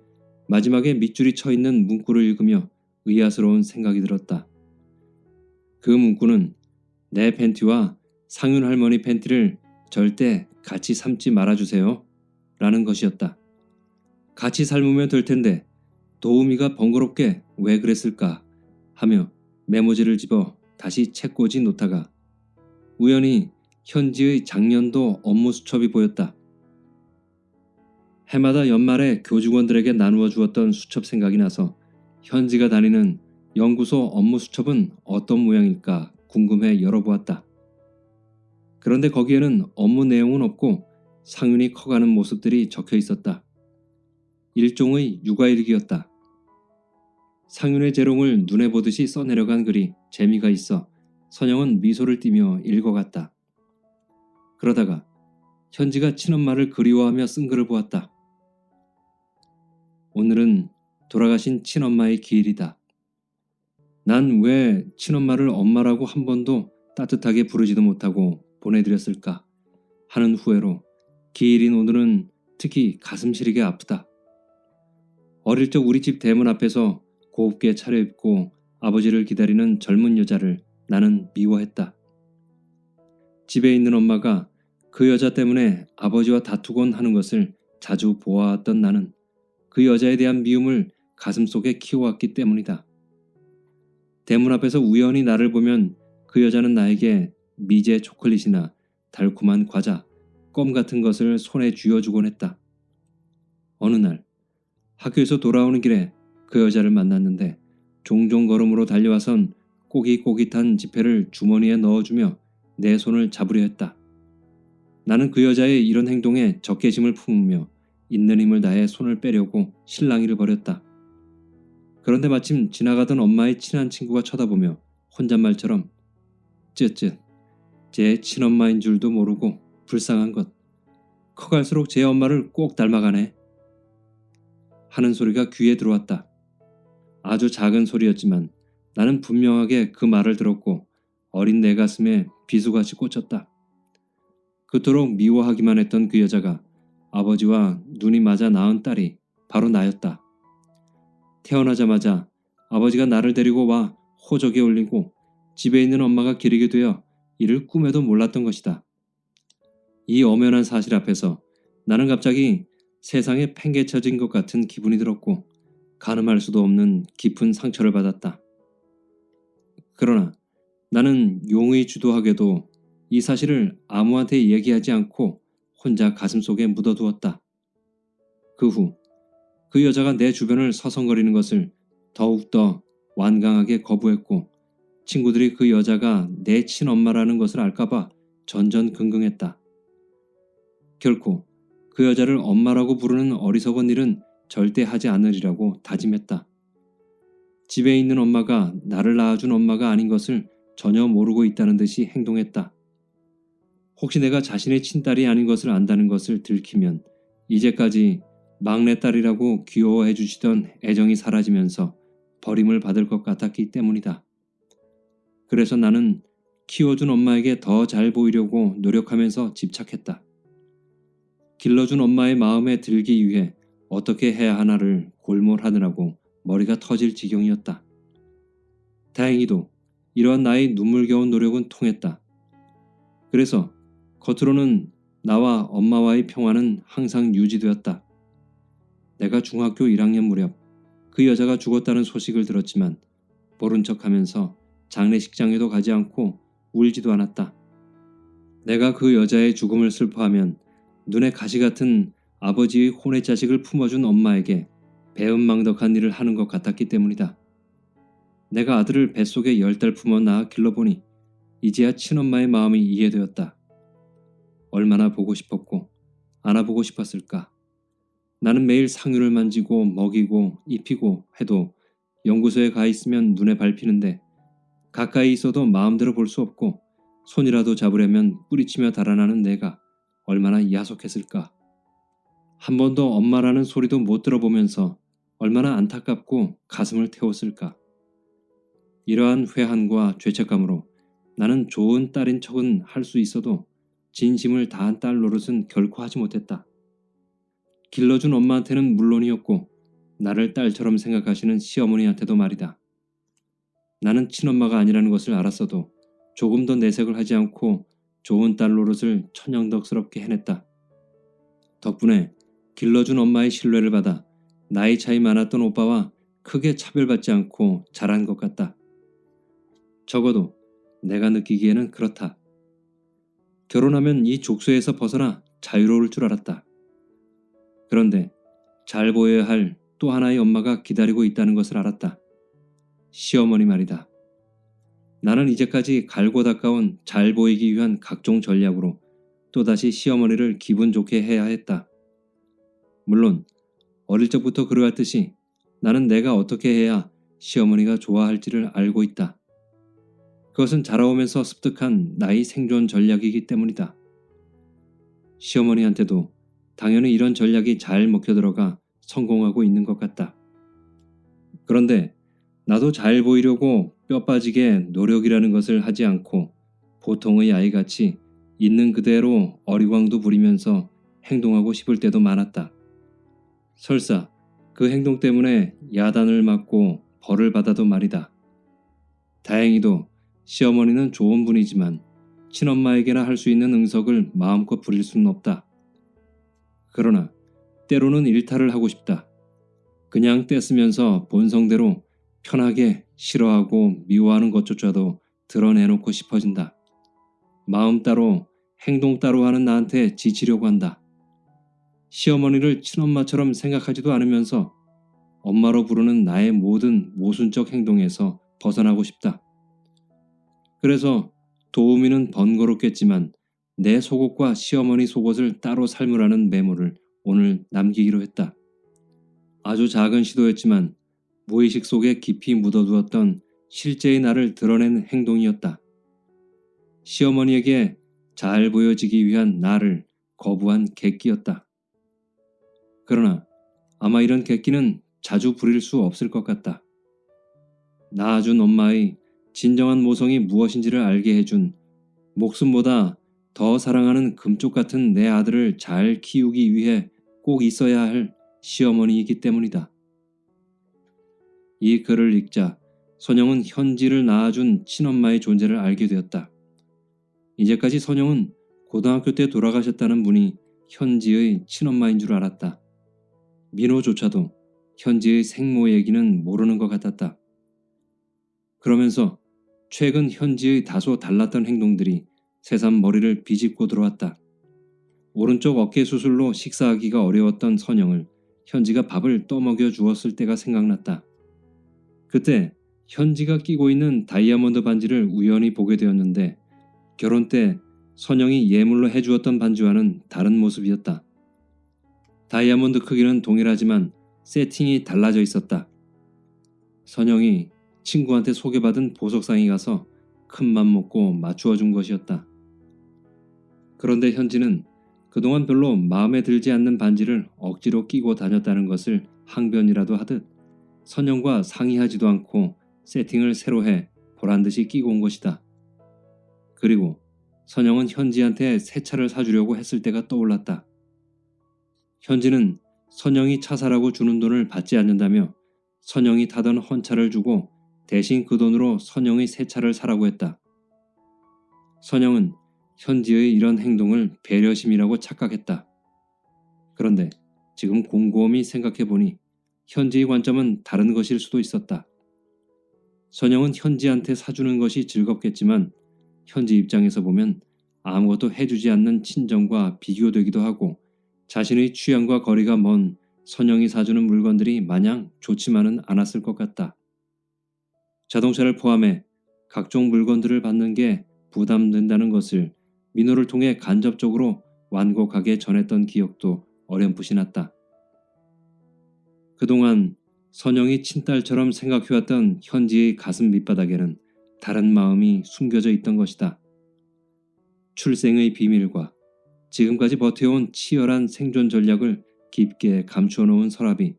마지막에 밑줄이 쳐 있는 문구를 읽으며 의아스러운 생각이 들었다. 그 문구는 내 팬티와 상윤 할머니 팬티를 절대 같이 삶지 말아주세요. 라는 것이었다. 같이 삶으면 될 텐데 도우미가 번거롭게 왜 그랬을까 하며 메모지를 집어 다시 책꽂이 놓다가 우연히 현지의 작년도 업무 수첩이 보였다. 해마다 연말에 교직원들에게 나누어 주었던 수첩 생각이 나서 현지가 다니는 연구소 업무 수첩은 어떤 모양일까 궁금해 열어보았다. 그런데 거기에는 업무 내용은 없고 상윤이 커가는 모습들이 적혀 있었다. 일종의 육아일기였다. 상윤의 재롱을 눈에 보듯이 써내려간 글이 재미가 있어 선영은 미소를 띠며 읽어갔다. 그러다가 현지가 친엄마를 그리워하며 쓴 글을 보았다. 오늘은 돌아가신 친엄마의 기일이다. 난 왜 친엄마를 엄마라고 한 번도 따뜻하게 부르지도 못하고 보내드렸을까 하는 후회로 기일인 오늘은 특히 가슴 시리게 아프다. 어릴 적 우리 집 대문 앞에서 곱게 차려입고 아버지를 기다리는 젊은 여자를 나는 미워했다. 집에 있는 엄마가 그 여자 때문에 아버지와 다투곤 하는 것을 자주 보아왔던 나는 그 여자에 대한 미움을 가슴속에 키워왔기 때문이다. 대문 앞에서 우연히 나를 보면 그 여자는 나에게 미제 초콜릿이나 달콤한 과자, 껌 같은 것을 손에 쥐어주곤 했다. 어느 날 학교에서 돌아오는 길에 그 여자를 만났는데 종종 걸음으로 달려와선 꼬깃꼬깃한 지폐를 주머니에 넣어주며 내 손을 잡으려 했다. 나는 그 여자의 이런 행동에 적개심을 품으며 있는 힘을 다해 손을 빼려고 실랑이를 벌였다. 그런데 마침 지나가던 엄마의 친한 친구가 쳐다보며 혼잣말처럼 쯧쯧 제 친엄마인 줄도 모르고 불쌍한 것 커갈수록 제 엄마를 꼭 닮아가네 하는 소리가 귀에 들어왔다. 아주 작은 소리였지만 나는 분명하게 그 말을 들었고 어린 내 가슴에 비수같이 꽂혔다. 그토록 미워하기만 했던 그 여자가 아버지와 눈이 맞아 낳은 딸이 바로 나였다. 태어나자마자 아버지가 나를 데리고 와 호적에 올리고 집에 있는 엄마가 기르게 되어 이를 꿈에도 몰랐던 것이다. 이 엄연한 사실 앞에서 나는 갑자기 세상에 팽개쳐진 것 같은 기분이 들었고 가늠할 수도 없는 깊은 상처를 받았다. 그러나 나는 용의 주도하게도 이 사실을 아무한테 얘기하지 않고 혼자 가슴속에 묻어두었다. 그 후 그 여자가 내 주변을 서성거리는 것을 더욱더 완강하게 거부했고 친구들이 그 여자가 내 친엄마라는 것을 알까봐 전전긍긍했다. 결코 그 여자를 엄마라고 부르는 어리석은 일은 절대 하지 않으리라고 다짐했다. 집에 있는 엄마가 나를 낳아준 엄마가 아닌 것을 전혀 모르고 있다는 듯이 행동했다. 혹시 내가 자신의 친딸이 아닌 것을 안다는 것을 들키면 이제까지 막내딸이라고 귀여워해 주시던 애정이 사라지면서 버림을 받을 것 같았기 때문이다. 그래서 나는 키워준 엄마에게 더 잘 보이려고 노력하면서 집착했다. 길러준 엄마의 마음에 들기 위해 어떻게 해야 하나를 골몰하느라고 머리가 터질 지경이었다. 다행히도 이러한 나의 눈물겨운 노력은 통했다. 그래서 겉으로는 나와 엄마와의 평화는 항상 유지되었다. 내가 중학교 1학년 무렵 그 여자가 죽었다는 소식을 들었지만 모른 척하면서 장례식장에도 가지 않고 울지도 않았다. 내가 그 여자의 죽음을 슬퍼하면 눈에 가시 같은 아버지의 혼의 자식을 품어준 엄마에게 배은망덕한 일을 하는 것 같았기 때문이다. 내가 아들을 뱃속에 열 달 품어 낳아 길러보니 이제야 친엄마의 마음이 이해되었다. 얼마나 보고 싶었고 안아보고 싶었을까. 나는 매일 상유를 만지고 먹이고 입히고 해도 연구소에 가 있으면 눈에 밟히는데 가까이 있어도 마음대로 볼 수 없고 손이라도 잡으려면 뿌리치며 달아나는 내가 얼마나 야속했을까. 한 번도 엄마라는 소리도 못 들어보면서 얼마나 안타깝고 가슴을 태웠을까. 이러한 회한과 죄책감으로 나는 좋은 딸인 척은 할 수 있어도 진심을 다한 딸 노릇은 결코 하지 못했다. 길러준 엄마한테는 물론이었고 나를 딸처럼 생각하시는 시어머니한테도 말이다. 나는 친엄마가 아니라는 것을 알았어도 조금 더 내색을 하지 않고 좋은 딸 노릇을 천연덕스럽게 해냈다. 덕분에 길러준 엄마의 신뢰를 받아 나이 차이 많았던 오빠와 크게 차별받지 않고 자란 것 같다. 적어도 내가 느끼기에는 그렇다. 결혼하면 이 족쇄에서 벗어나 자유로울 줄 알았다. 그런데 잘 보여야 할 또 하나의 엄마가 기다리고 있다는 것을 알았다. 시어머니 말이다. 나는 이제까지 갈고 닦아온 잘 보이기 위한 각종 전략으로 또다시 시어머니를 기분 좋게 해야 했다. 물론 어릴 적부터 그러했듯이 나는 내가 어떻게 해야 시어머니가 좋아할지를 알고 있다. 그것은 자라오면서 습득한 나의 생존 전략이기 때문이다. 시어머니한테도 당연히 이런 전략이 잘 먹혀들어가 성공하고 있는 것 같다. 그런데 나도 잘 보이려고 뼈 빠지게 노력이라는 것을 하지 않고 보통의 아이같이 있는 그대로 어리광도 부리면서 행동하고 싶을 때도 많았다. 설사 그 행동 때문에 야단을 맞고 벌을 받아도 말이다. 다행히도 시어머니는 좋은 분이지만 친엄마에게나 할 수 있는 응석을 마음껏 부릴 수는 없다. 그러나 때로는 일탈을 하고 싶다. 그냥 떼쓰면서 본성대로 편하게 싫어하고 미워하는 것조차도 드러내놓고 싶어진다. 마음 따로 행동 따로 하는 나한테 지치려고 한다. 시어머니를 친엄마처럼 생각하지도 않으면서 엄마로 부르는 나의 모든 모순적 행동에서 벗어나고 싶다. 그래서 도우미는 번거롭겠지만 내 속옷과 시어머니 속옷을 따로 삶으라는 메모를 오늘 남기기로 했다. 아주 작은 시도였지만 무의식 속에 깊이 묻어두었던 실제의 나를 드러낸 행동이었다. 시어머니에게 잘 보여지기 위한 나를 거부한 객기였다. 그러나 아마 이런 객기는 자주 부릴 수 없을 것 같다. 낳아준 엄마의 진정한 모성이 무엇인지를 알게 해준 목숨보다 더 사랑하는 금쪽 같은 내 아들을 잘 키우기 위해 꼭 있어야 할 시어머니이기 때문이다. 이 글을 읽자 선영은 현지를 낳아준 친엄마의 존재를 알게 되었다. 이제까지 선영은 고등학교 때 돌아가셨다는 분이 현지의 친엄마인 줄 알았다. 민호조차도 현지의 생모 얘기는 모르는 것 같았다. 그러면서 최근 현지의 다소 달랐던 행동들이 새삼 머리를 비집고 들어왔다. 오른쪽 어깨 수술로 식사하기가 어려웠던 선영을 현지가 밥을 떠먹여 주었을 때가 생각났다. 그때 현지가 끼고 있는 다이아몬드 반지를 우연히 보게 되었는데 결혼 때 선영이 예물로 해주었던 반지와는 다른 모습이었다. 다이아몬드 크기는 동일하지만 세팅이 달라져 있었다. 선영이 친구한테 소개받은 보석상에 가서 큰 맘 먹고 맞추어 준 것이었다. 그런데 현지는 그동안 별로 마음에 들지 않는 반지를 억지로 끼고 다녔다는 것을 항변이라도 하듯 선영과 상의하지도 않고 세팅을 새로 해 보란듯이 끼고 온 것이다. 그리고 선영은 현지한테 새 차를 사주려고 했을 때가 떠올랐다. 현지는 선영이 차 사라고 주는 돈을 받지 않는다며 선영이 타던 헌차를 주고 대신 그 돈으로 선영의 새 차를 사라고 했다. 선영은 현지의 이런 행동을 배려심이라고 착각했다. 그런데 지금 곰곰이 생각해보니 현지의 관점은 다른 것일 수도 있었다. 선영은 현지한테 사주는 것이 즐겁겠지만 현지 입장에서 보면 아무것도 해주지 않는 친정과 비교되기도 하고 자신의 취향과 거리가 먼 선영이 사주는 물건들이 마냥 좋지만은 않았을 것 같다. 자동차를 포함해 각종 물건들을 받는 게 부담된다는 것을 민호를 통해 간접적으로 완곡하게 전했던 기억도 어렴풋이 났다. 그동안 선영이 친딸처럼 생각해왔던 현지의 가슴 밑바닥에는 다른 마음이 숨겨져 있던 것이다. 출생의 비밀과 지금까지 버텨온 치열한 생존 전략을 깊게 감추어 놓은 서랍이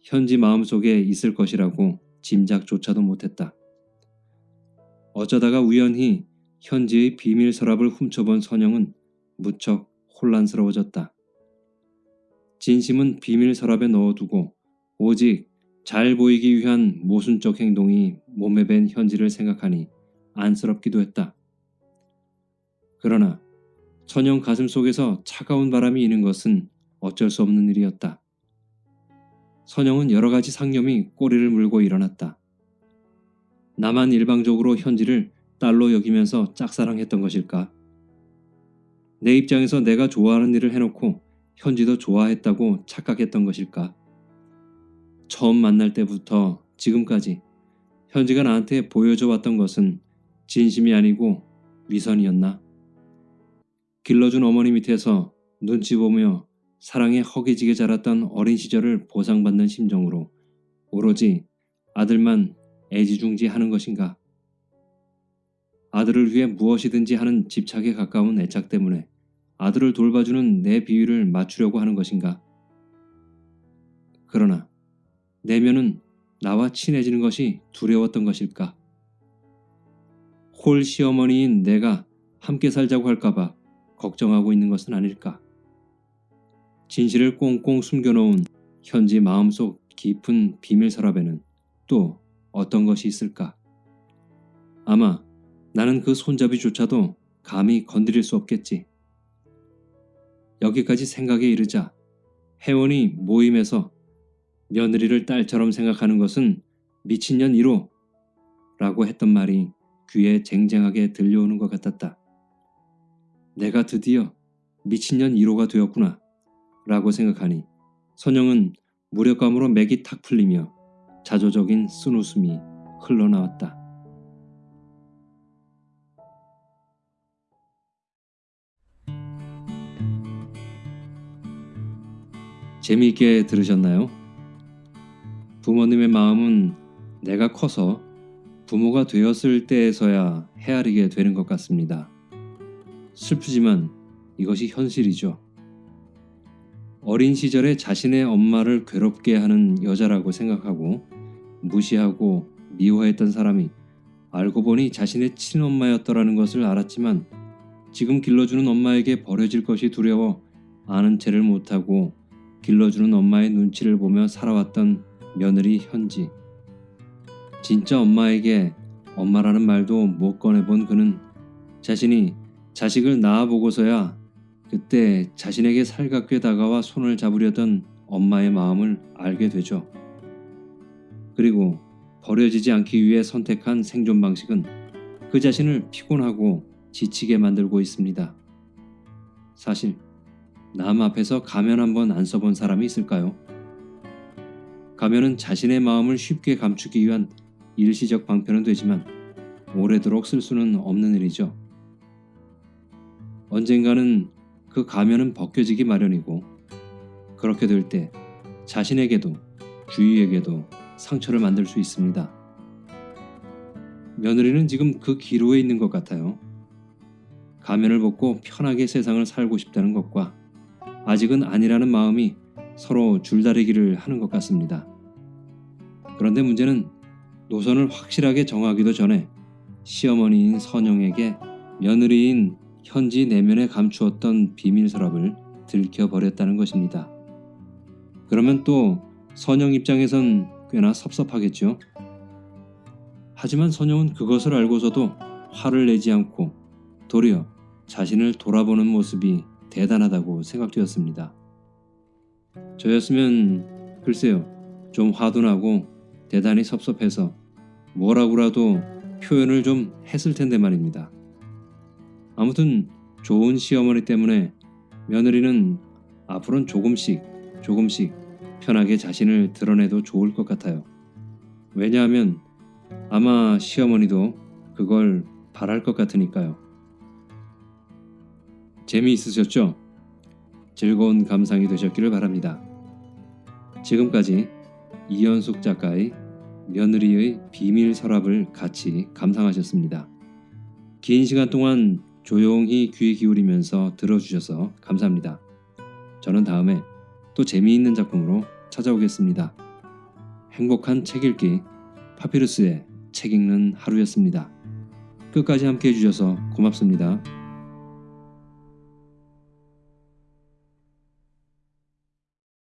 현지 마음속에 있을 것이라고 짐작조차도 못했다. 어쩌다가 우연히 현지의 비밀 서랍을 훔쳐본 선영은 무척 혼란스러워졌다. 진심은 비밀 서랍에 넣어두고 오직 잘 보이기 위한 모순적 행동이 몸에 밴 현지를 생각하니 안쓰럽기도 했다. 그러나 선영 가슴 속에서 차가운 바람이 이는 것은 어쩔 수 없는 일이었다. 선영은 여러 가지 상념이 꼬리를 물고 일어났다. 나만 일방적으로 현지를 딸로 여기면서 짝사랑했던 것일까? 내 입장에서 내가 좋아하는 일을 해놓고 현지도 좋아했다고 착각했던 것일까? 처음 만날 때부터 지금까지 현지가 나한테 보여줘 왔던 것은 진심이 아니고 위선이었나? 길러준 어머니 밑에서 눈치 보며 사랑에 허기지게 자랐던 어린 시절을 보상받는 심정으로 오로지 아들만 애지중지하는 것인가? 아들을 위해 무엇이든지 하는 집착에 가까운 애착 때문에 아들을 돌봐주는 내 비위를 맞추려고 하는 것인가? 그러나 내면은 나와 친해지는 것이 두려웠던 것일까? 홀 시어머니인 내가 함께 살자고 할까봐 걱정하고 있는 것은 아닐까? 진실을 꽁꽁 숨겨놓은 현지 마음속 깊은 비밀 서랍에는 또 어떤 것이 있을까? 아마 나는 그 손잡이조차도 감히 건드릴 수 없겠지. 여기까지 생각에 이르자 혜원이 모임에서 며느리를 딸처럼 생각하는 것은 미친년 1호 라고 했던 말이 귀에 쟁쟁하게 들려오는 것 같았다. 내가 드디어 미친년 1호가 되었구나 라고 생각하니 선영은 무력감으로 맥이 탁 풀리며 자조적인 쓴웃음이 흘러나왔다. 재미있게 들으셨나요? 부모님의 마음은 내가 커서 부모가 되었을 때에서야 헤아리게 되는 것 같습니다. 슬프지만 이것이 현실이죠. 어린 시절에 자신의 엄마를 괴롭게 하는 여자라고 생각하고 무시하고 미워했던 사람이 알고 보니 자신의 친엄마였더라는 것을 알았지만 지금 길러주는 엄마에게 버려질 것이 두려워 아는 채를 못하고 길러주는 엄마의 눈치를 보며 살아왔던 며느리 현지. 진짜 엄마에게 엄마라는 말도 못 꺼내본 그는 자신이 자식을 낳아보고서야 그때 자신에게 살갑게 다가와 손을 잡으려던 엄마의 마음을 알게 되죠. 그리고 버려지지 않기 위해 선택한 생존 방식은 그 자신을 피곤하고 지치게 만들고 있습니다. 사실 남 앞에서 가면 한번 안 써본 사람이 있을까요? 가면은 자신의 마음을 쉽게 감추기 위한 일시적 방편은 되지만 오래도록 쓸 수는 없는 일이죠. 언젠가는 그 가면은 벗겨지기 마련이고 그렇게 될 때 자신에게도 주위에게도 상처를 만들 수 있습니다. 며느리는 지금 그 기로에 있는 것 같아요. 가면을 벗고 편하게 세상을 살고 싶다는 것과 아직은 아니라는 마음이 서로 줄다리기를 하는 것 같습니다. 그런데 문제는 노선을 확실하게 정하기도 전에 시어머니인 선영에게 며느리인 현지 내면에 감추었던 비밀 서랍을 들켜버렸다는 것입니다. 그러면 또 선영 입장에선 꽤나 섭섭하겠죠. 하지만 선영은 그것을 알고서도 화를 내지 않고 도리어 자신을 돌아보는 모습이 대단하다고 생각되었습니다. 저였으면 글쎄요 좀 화도 나고 대단히 섭섭해서 뭐라고라도 표현을 좀 했을 텐데 말입니다. 아무튼 좋은 시어머니 때문에 며느리는 앞으로는 조금씩 조금씩 편하게 자신을 드러내도 좋을 것 같아요. 왜냐하면 아마 시어머니도 그걸 바랄 것 같으니까요. 재미있으셨죠? 즐거운 감상이 되셨기를 바랍니다. 지금까지 이현숙 작가의 며느리의 비밀 서랍을 같이 감상하셨습니다. 긴 시간 동안 조용히 귀 기울이면서 들어주셔서 감사합니다. 저는 다음에 또 재미있는 작품으로 찾아오겠습니다. 행복한 책 읽기 파피루스의 책 읽는 하루였습니다. 끝까지 함께 해주셔서 고맙습니다.